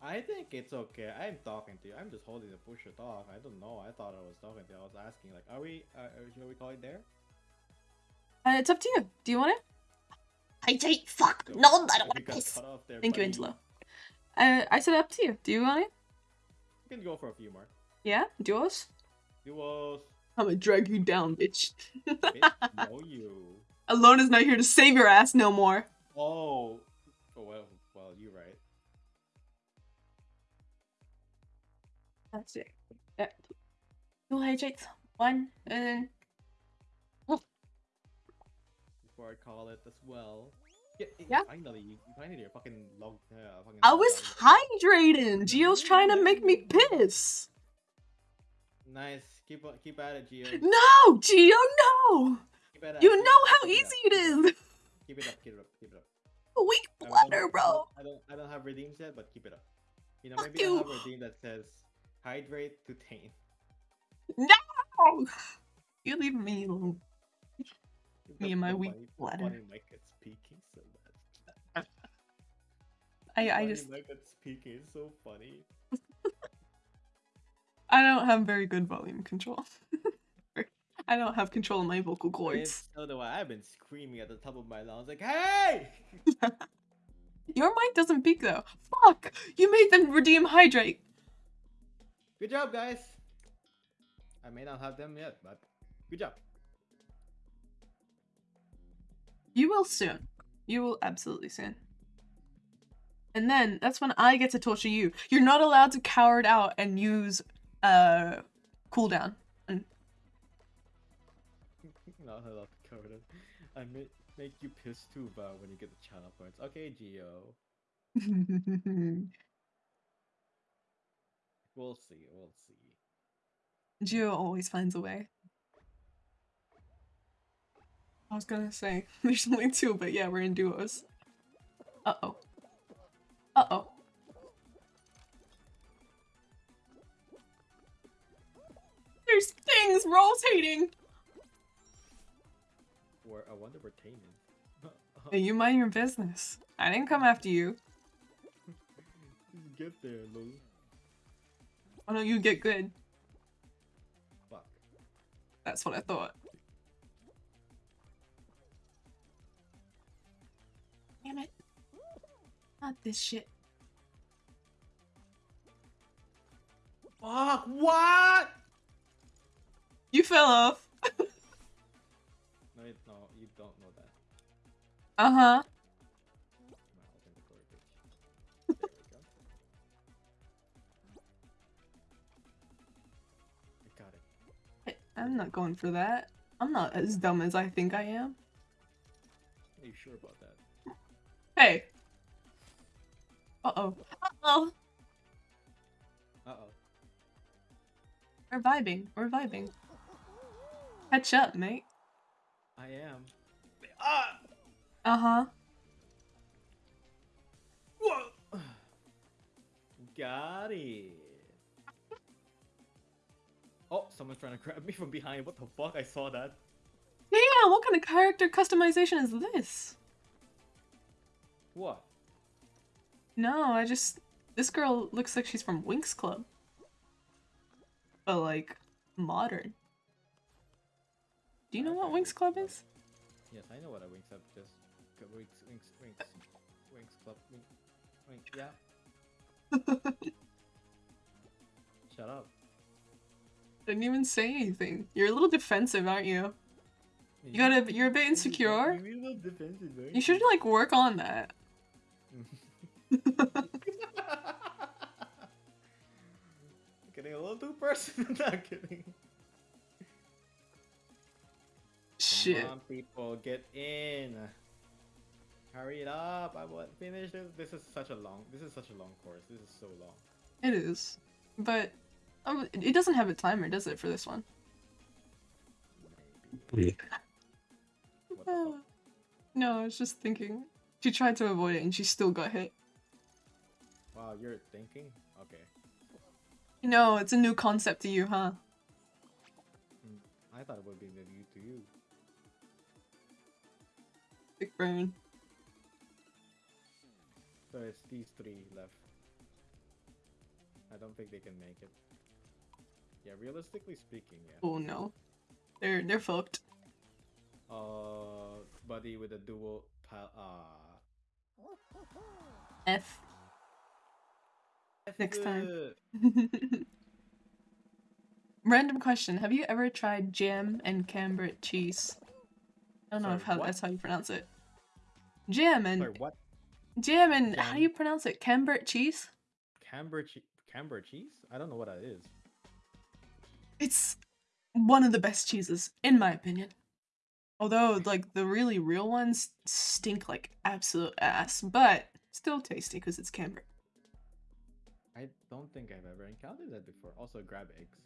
I think it's okay. I'm talking to you. I'm just holding the pusher dog. I don't know. I thought I was talking to you. I was asking like, are we? Uh, shall we call it there? Uh, it's up to you. Do you want it? I say fuck. No, I don't want to piss. there, Thank you, buddy, Angelo. Uh, I said up to you. Do you want it? You can go for a few more. Yeah? Duos? Duos. I'm gonna drag you down, bitch. Bitch, know you. Alone is not here to save your ass no more. Oh. Oh well. Well, you're right. That's it. Yeah. Two hydrates. One, and Before I call it as well. Yeah. Yeah. Finally, you you finally your fucking log. Uh, fucking I was hydrating. Gio's trying to make me piss. Nice. Keep keep at it, Gio. No, Gio, no. It. You know how it easy up. it is. Keep it up. Keep it up. Keep it up. Weak I bladder, bro. I don't. I don't have redeems yet, but keep it up. You know, maybe you. I'll have a redeem that says hydrate to tame. No. You leave me alone. Me and my weak bladder. Funny mic gets speaking so bad. I, I just, mic gets speaking is so funny. I don't have very good volume control. I don't have control of my vocal cords. so do I. I've been screaming at the top of my lungs like, "Hey!" Your mic doesn't peak though. Fuck! You made them redeem hydrate. Good job, guys. I may not have them yet, but good job. You will soon. You will absolutely soon. And then that's when I get to torture you. You're not allowed to cower it out and use uh cooldown. And not allowed to cover it. I may make you piss too, but when you get the channel points. Okay, Geo. We'll see. We'll see. Geo always finds a way. I was gonna say there's only two, but yeah, we're in duos. Uh oh. Uh oh. There's things rotating. Where I wonder where Tane is. Hey, you mind your business. I didn't come after you. Get there, Lou. Why don't you get good? Fuck. That's what I thought. Damn it. Not this shit. Fuck! What? You fell off. No, it, no, you don't know that. Uh huh. My ultimate garbage. There we go. I got it. I'm not going for that. I'm not as dumb as I think I am. Are you sure about? Hey. Uh oh. Uh oh. Uh oh. We're vibing. We're vibing. Catch up, mate. I am. Ah! Uh huh. Whoa! Got it. Oh, someone's trying to grab me from behind. What the fuck? I saw that. Yeah, what kind of character customization is this? What? No, I just. This girl looks like she's from Winx Club. But, like, modern. Do you know what Winx Club is? Yes, I know what a Winx Club is. Winx, Winx, Winx, Winx Club, Winx, Winx, yeah. Shut up. Didn't even say anything. You're a little defensive, aren't you? You gotta. You're a bit insecure. You're a little defensive, You should, like, work on that. Getting a little too personal. Not kidding. Shit. Come on, people, get in. Hurry it up! I want finish this. This is such a long. This is such a long course. This is so long. It is. But. Um, it doesn't have a timer, does it, for this one? Maybe. What the fuck? no, I was just thinking. She tried to avoid it and she still got hit. Wow, you're thinking? Okay. No, it's a new concept to you, huh? Hmm, I thought it would be new to you. Big brain. So it's these three left. I don't think they can make it. Yeah, realistically speaking, yeah. Oh no. They're they're fucked. Uh, buddy with a dual pal. Ah. F. Next time. Random question. Have you ever tried jam and camembert cheese? I don't know Sorry, if how what? that's how you pronounce it. Jam and Sorry, what? jam and how do you pronounce it? Camembert cheese? Camber che- Camber cheese? I don't know what that is. It's one of the best cheeses, in my opinion. Although, like, the really real ones stink like absolute ass, but still tasty because it's camembert. I don't think I've ever encountered that before. Also, grab eggs.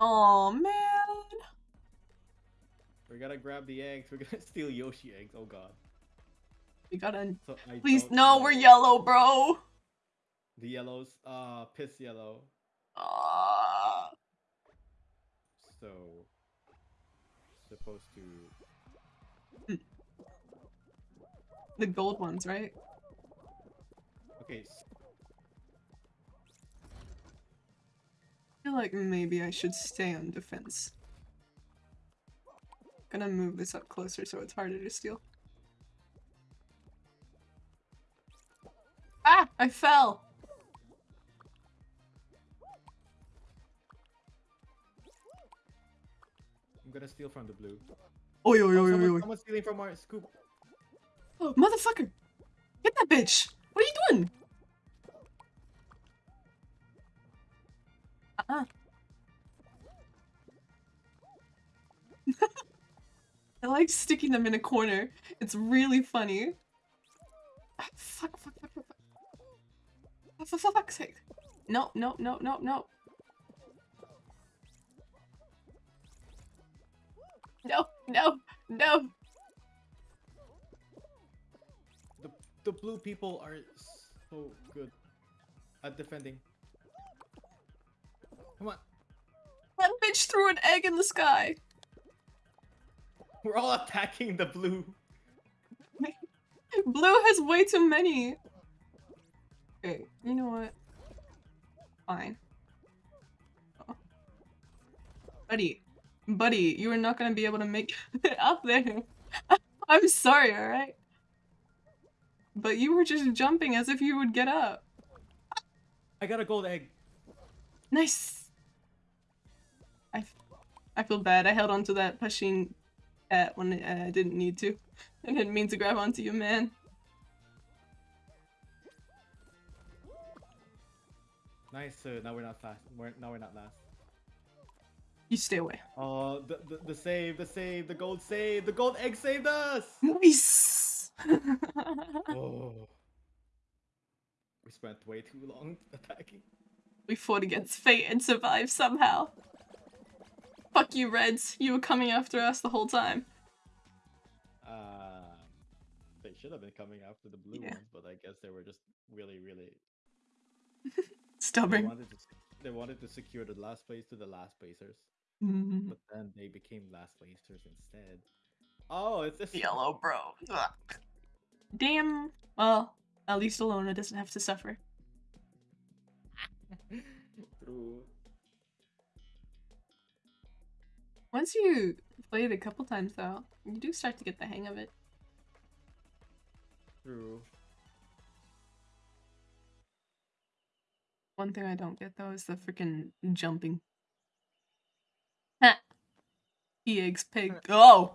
Oh man. We're gonna grab the eggs. We're gonna steal Yoshi eggs. Oh god. We gotta. So Please, no, know. we're yellow, bro. The yellows. Uh, piss yellow. Ah. So supposed to. the gold ones, right? Okay. Feel like maybe I should stay on defense. Gonna move this up closer so it's harder to steal. Ah! I fell! I'm gonna steal from the blue. Oi, oi, Oh, oi, oi, someone, oi. someone's stealing from our scoop. Oh, motherfucker! Get that bitch! What are you doing? I like sticking them in a corner. It's really funny. Ah, fuck, fuck, fuck, fuck, fuck. Oh, for fuck's sake. No, no, no, no, no. No, no, no. The the blue people are so good at defending. Come on, That bitch threw an egg in the sky. we're all attacking the blue. Blue has way too many. Okay, you know what? Fine. Oh. Buddy, buddy, you are not gonna be able to make it up there. I'm sorry, alright? But you were just jumping as if you would get up. I got a gold egg. Nice! I, feel bad. I held onto that pushing at when I didn't need to. I didn't mean to grab onto you, man. Nice. Uh, now we're not fast. We're, now we're not last. You stay away. Oh, the, the the save, the save, the gold save, the gold egg saved us. Nice! oh. We spent way too long attacking. we fought against fate and survived somehow. Fuck you, Reds. You were coming after us the whole time. Um, they should have been coming after the blue Yeah. ones, but I guess they were just really, really. They Stubborn. wanted to. They wanted to secure the last place to the last placers, Mhm. but then they became last placers instead. Oh, it's this Yellow, bro. Ugh. Damn. Well, at least Alona doesn't have to suffer. True. Once you play it a couple times, though, you do start to get the hang of it. True. One thing I don't get though is the freaking jumping. Ha! EX pig. Oh!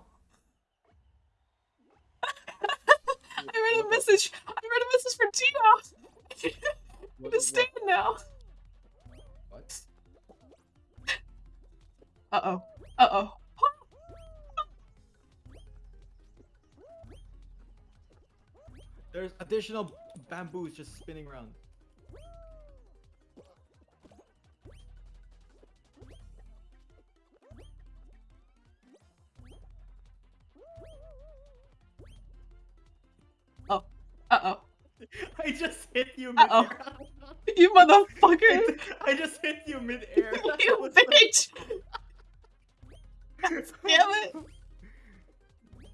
I read a message. I read a message from Tino. what- Understand now. What? Uh oh. Uh oh. There's additional bamboos just spinning around. Oh. Uh oh. I just hit you Uh-oh. You motherfucker! I just hit you mid-air. You bitch! Damn it!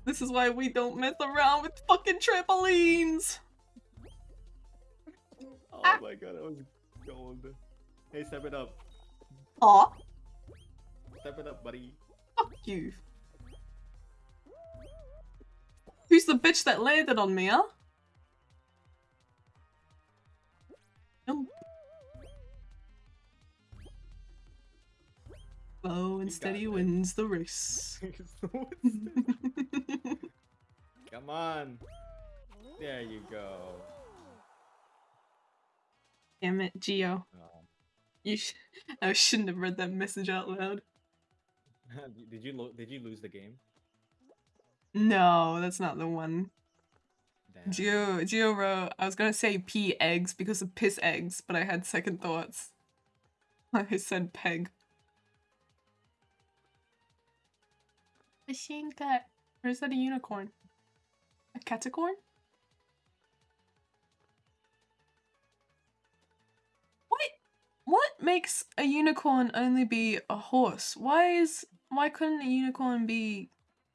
This is why we don't mess around with fucking trampolines! Oh Ah. my god, that was gold. Hey, step it up. Aw, Step it up, buddy. fuck you. Who's the bitch that landed on me, huh? Slow and steady wins the race. Come on. There you go. Damn it, Geo. Oh. You sh- I shouldn't have read that message out loud. did you lo- did you lose the game? No, that's not the one. Damn. Geo, Geo wrote, I was gonna say pea eggs because of piss eggs, but I had second thoughts. I said peg. Machine cat. Or is that a unicorn? A catacorn? What? What makes a unicorn only be a horse? Why is why couldn't a unicorn be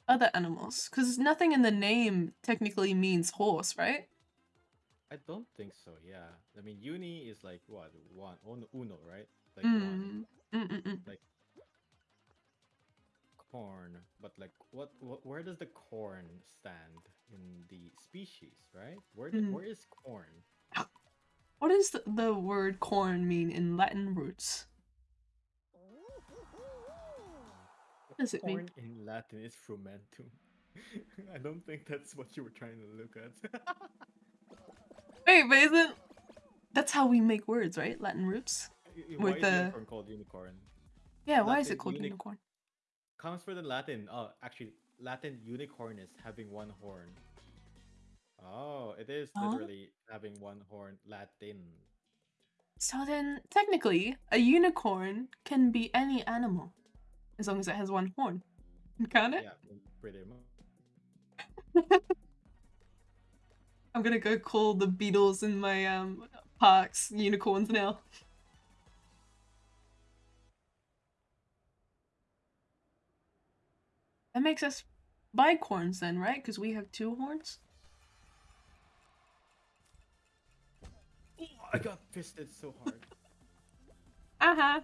other animals? Because nothing in the name technically means horse, right? I don't think so. Yeah. I mean, uni is like what one un- uno, right? Like one. Mm. Mm-mm-mm. Corn, but like, what, what? Where does the corn stand in the species? Right? Where, Mhm. where is corn? What does the, the word corn mean in Latin roots? What does it mean? corn in Latin is frumentum. I don't think that's what you were trying to look at. Wait, but isn't that's how we make words, right? Latin roots. Why With is the- unicorn called unicorn? Yeah, why is it called uni- unicorn? Comes from the Latin. Oh, actually, Latin unicornis having one horn. Oh, it is Huh? literally having one horn. Latin. So then, technically, a unicorn can be any animal, as long as it has one horn. Can it? Yeah, pretty much. I'm gonna go call the beetles in my um parks unicorns now. That makes us bicorns then, right? Because we have two horns. Oh, I got fisted so hard. uh-huh.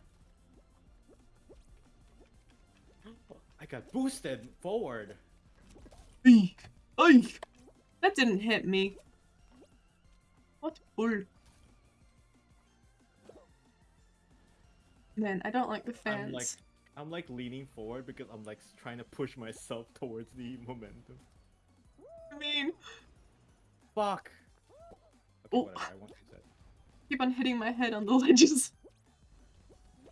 I got boosted forward. Eek! Eek! That didn't hit me. What bull? Man, I don't like the fans. I'm like, leaning forward because I'm like trying to push myself towards the momentum. I mean, Fuck. Okay, Oh. whatever. I won't use that. keep on hitting my head on the ledges.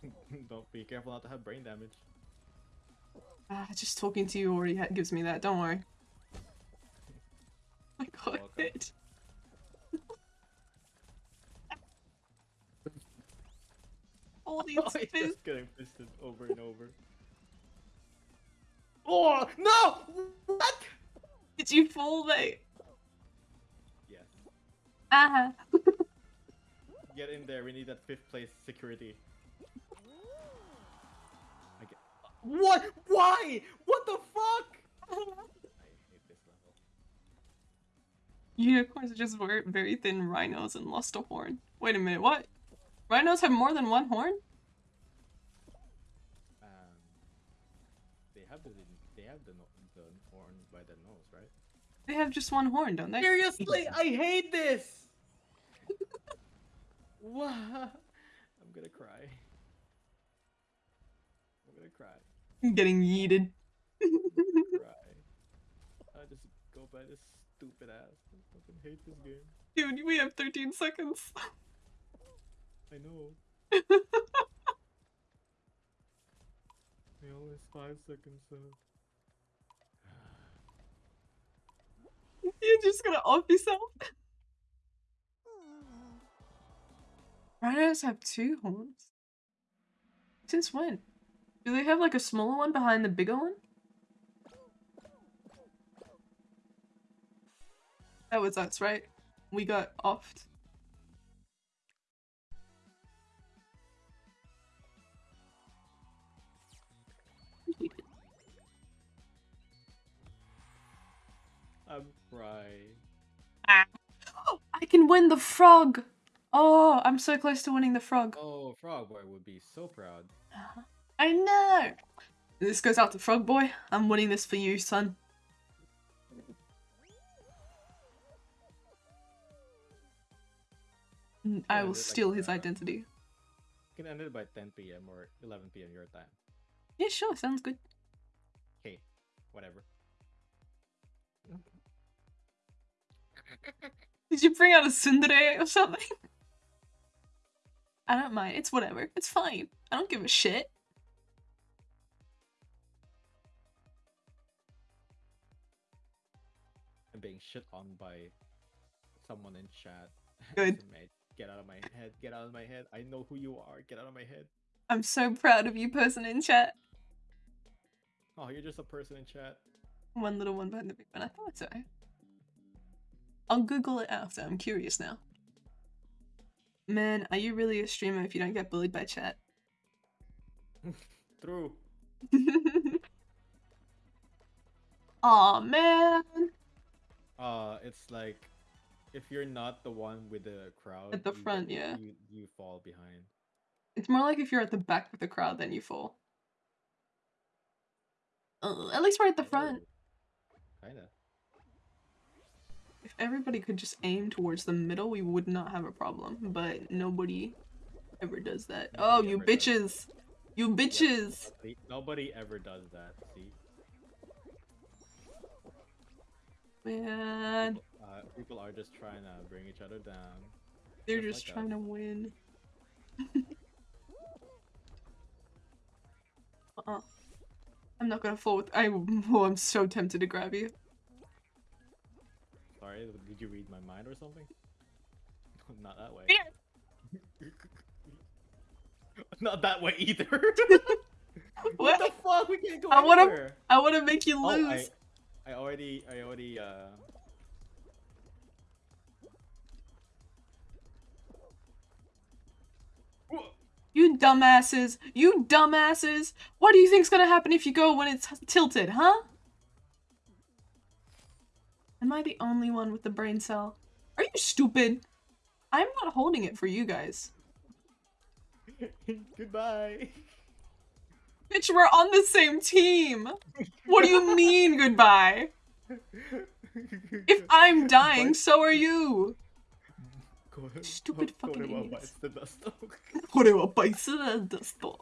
Don't be careful not to have brain damage. Ah, just talking to you already gives me that. Don't worry. I got welcome. Hit. All these Oh, it's fizz- just getting fisted over and over. Oh no! What? Did you fall, mate? Yes. Ah. Get in there. We need that fifth place security. I get... What? Why? What the fuck? I hate this level. Unicorns are just very, very thin rhinos and lost a horn. Wait a minute, what? Rhinos have more than one horn? Um, they have the they have the the horn by the nose, right? They have just one horn, don't they? Seriously, I hate this. What? I'm gonna cry. I'm gonna cry. I'm getting yeeted. cry. I just go by this stupid ass. I fucking hate this game. Dude, we have 13 seconds. I know. We only have five seconds left. You're just gonna off yourself. Rhinos have two horns. Since when? Do they have like a smaller one behind the bigger one? That was us, right? We got offed. I'm crying. I can win the frog! Oh, I'm so close to winning the frog. Oh, Frog Boy would be so proud. I know! This goes out to Frog Boy. I'm winning this for you, son. Mm, I will like, steal his uh, identity. You can end it by 10 p.m. or 11 p.m. your time. Yeah, sure, sounds good. Okay, whatever. Did you bring out a tsundere or something? I don't mind. It's whatever. It's fine. I don't give a shit. I'm being shit on by someone in chat. Good. Get out of my head. Get out of my head. I know who you are. Get out of my head. I'm so proud of you, person in chat. Oh, you're just a person in chat. One little one behind the big one. I thought so. I'll Google it after. I'm curious now. Man, are you really a streamer if you don't get bullied by chat? True. Aw, man. Uh, it's like if you're not the one with the crowd At the you front, get- yeah. you you fall behind. It's more like if you're at the back of the crowd, then you fall. Uh, at least we're at the front. Kinda. If everybody could just aim towards the middle, we would not have a problem. But nobody ever does that. Oh, you bitches! You bitches! Nobody ever does that. See, Man, uh, people are just trying to bring each other down. they're Just just like trying us. to win. uh-uh. I'm not gonna fall with- I- oh, I'm so tempted to grab you. Sorry, did you read my mind or something? Not that way. Not that way either. what the fuck? We can't go I wanna- anywhere. I wanna make you Oh, I, lose! I already, I already, uh. You dumbasses! You dumbasses! What do you think's gonna happen if you go when it's tilted, huh? Am I the only one with the brain cell? Are you stupid? I'm not holding it for you guys. Goodbye. Bitch, we're on the same team! What do you mean goodbye? If I'm dying, so are you! Stupid fucking idiots. the dust. これはバイスなんですと。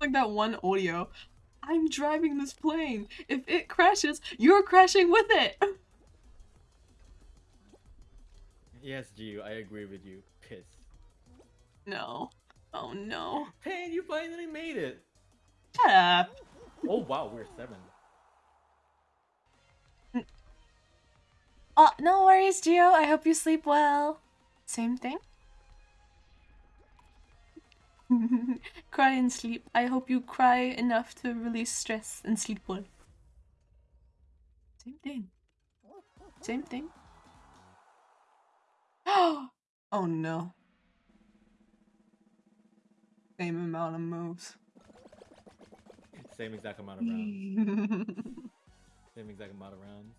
Like that one audio. I'm driving this plane. If it crashes, you're crashing with it. yes, Gio, I agree with you. Piss. No. Oh no. Hey, you finally made it. Shut up. Oh wow, we're seven. Oh, no worries, Gio. I hope you sleep well. Same thing. cry and sleep. I hope you cry enough to release stress and sleep well. Same thing. Same thing. oh no. Same amount of moves. Same exact amount of rounds. Same exact amount of rounds.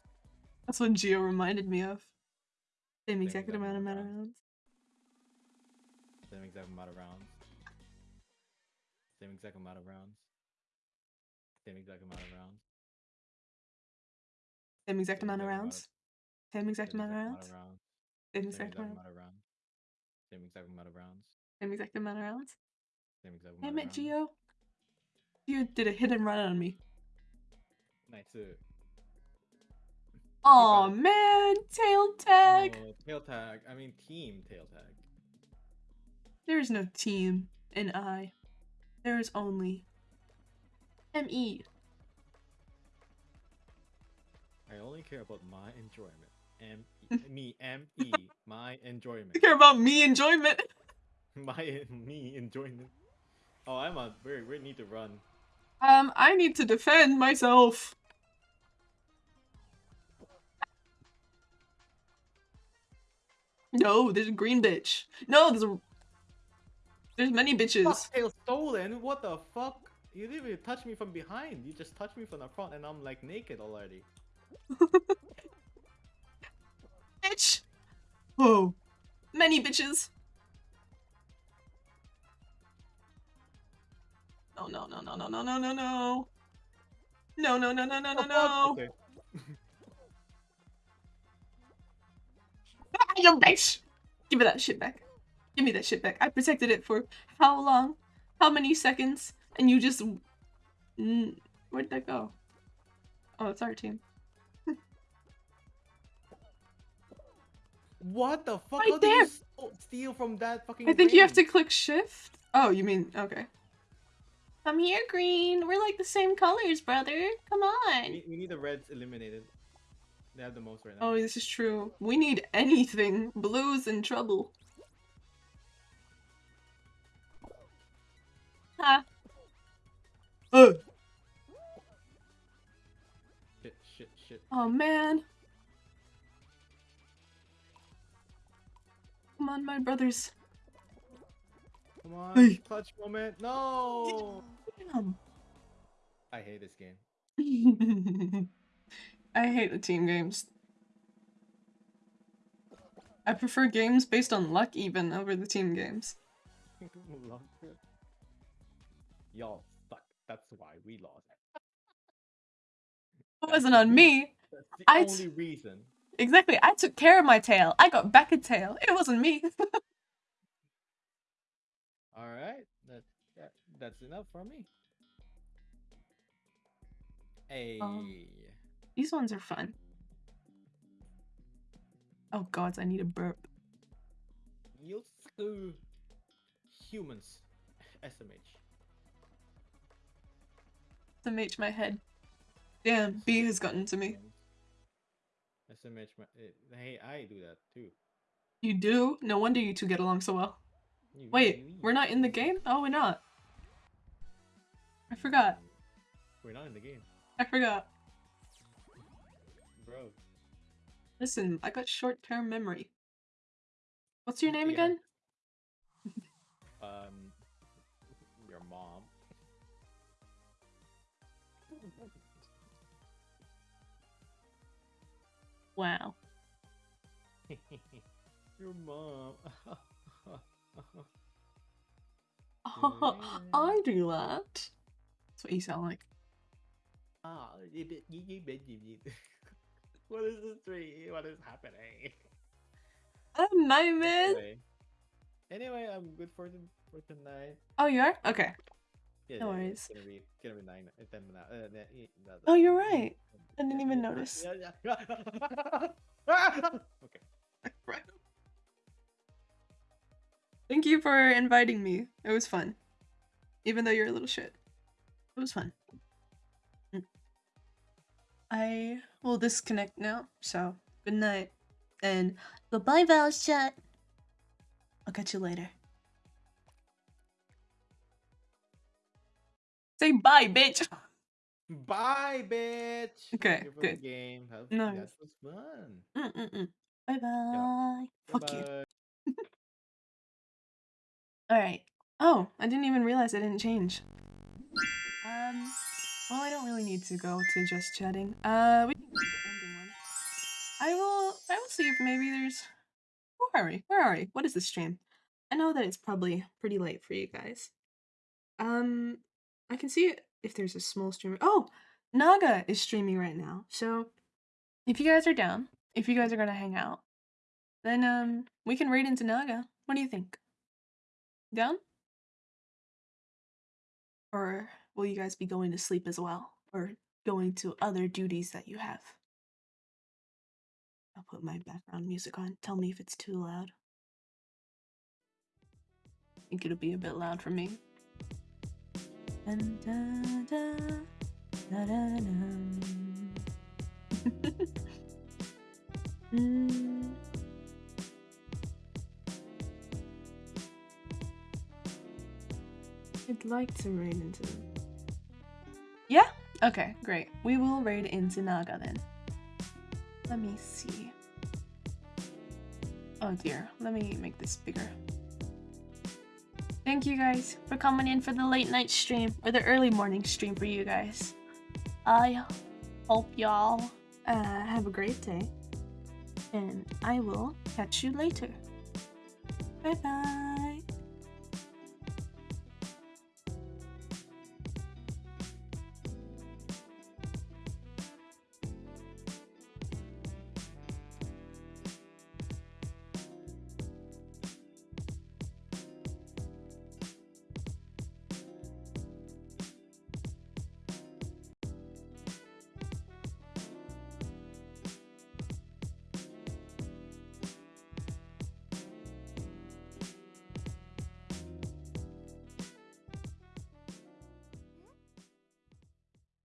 That's what Geo reminded me of. Same Same exact exact amount amount of rounds. Same exact amount of rounds. Same exact amount of rounds. Same exact amount of rounds. Same exact Same amount of exact amount rounds. of- Same exact Same amount of exact rounds. rounds. Same Same exact amount. of rounds. Same exact amount of rounds. Same exact amount of rounds. Same exact amount Damn of it. Geo. You did a hit and run on me. Nice. Oh man, tail tag. Oh, tail tag. I mean team tail tag. There is no team in I. There is only E. ME. I only care about my enjoyment. M me M E my enjoyment. I care about me enjoyment. My me enjoyment. Oh, I'm a We we need to run. Um, I need to defend myself. No, there's a green bitch. No, there's a. There's many bitches. Fuck, tail stolen. What the fuck? You didn't even touch me from behind. You just touched me from the front, and I'm like naked already. Bitch. Whoa. Many bitches. No, no, no, no, no, no, no, no, no. No, no, no, no, no, no, Oh, no. Okay. Ah, you bitch! Give me that shit back. Give me that shit back. I protected it for how long? How many seconds? And you just. Where'd that go? Oh, it's our team. What the fuck? Right did you there. Oh, steal from that fucking? I think you have to click shift. Oh, you mean. Okay. Come here, green. We're like the same colors, brother. Come on. need, we need the reds eliminated. They have the most right now. Oh, this is true. We need anything. Blue's in trouble. Uh. Shit, shit, shit. Oh man. Come on, my brothers. Come on, Hey. clutch moment. No. Damn. I hate this game. I hate the team games. I prefer games based on luck even over the team games. It. Y'all suck. That's why we lost. It wasn't on me. That's the I only reason. Exactly. I took care of my tail. I got back a tail. It wasn't me. All right, that, that that's enough for me. Hey, These ones are fun. Oh gods, I need a burp. you screw humans. SMH. SMH my head. Damn, B has gotten to me. SMH. My, eh, hey, I do that too. You do? No wonder you two get along so well. You- Wait, you- we're not in the game? Oh, we're not. I forgot. We're not in the game, I forgot. bro. Listen, I got short-term memory. What's your name Yeah. again? Um, Wow. your mom. I do that. That's what you sound like. Ah, you you- you you what is this tree? What is happening? I'm nightmare. Anyway, anyway, I'm good for the, for tonight. Oh, you are? Okay. Yeah, No yeah, yeah, worries. It's gonna be gonna be nine uh, ten now. No, Oh, you're right. I didn't yeah, even yeah, notice. Yeah, yeah. okay. Right. Thank you for inviting me. It was fun. Even though you're a little shit. It was fun. Mm. I will disconnect now, so good night. And goodbye, Val's chat. I'll catch you later. Say bye, bitch. Bye, bitch. Okay, you good. Game. Have, Nice. That was fun. Mm-mm-mm. Bye bye. Fuck you. Bye-bye. Alright. Oh, I didn't even realize I didn't change. Um, well, I don't really need to go to just chatting. Uh, we can do the ending one. I will, I will see if maybe there's... Where are we? Where are we? What is this stream? I know that it's probably pretty late for you guys. Um, I can see if there's a small streamer. Oh, Naga is streaming right now. So, if you guys are down, if you guys are gonna hang out, then um, we can raid into Naga. What do you think? Down? Or will you guys be going to sleep as well? Or going to other duties that you have? I'll put my background music on. Tell me if it's too loud. I think it'll be a bit loud for me. I'd like to raid into them. Yeah? Okay, great. We will raid into Naga then. Let me see. Oh dear, let me make this bigger. Thank you guys for coming in for the late night stream, or the early morning stream for you guys. I hope y'all uh, have a great day, and I will catch you later. Bye bye.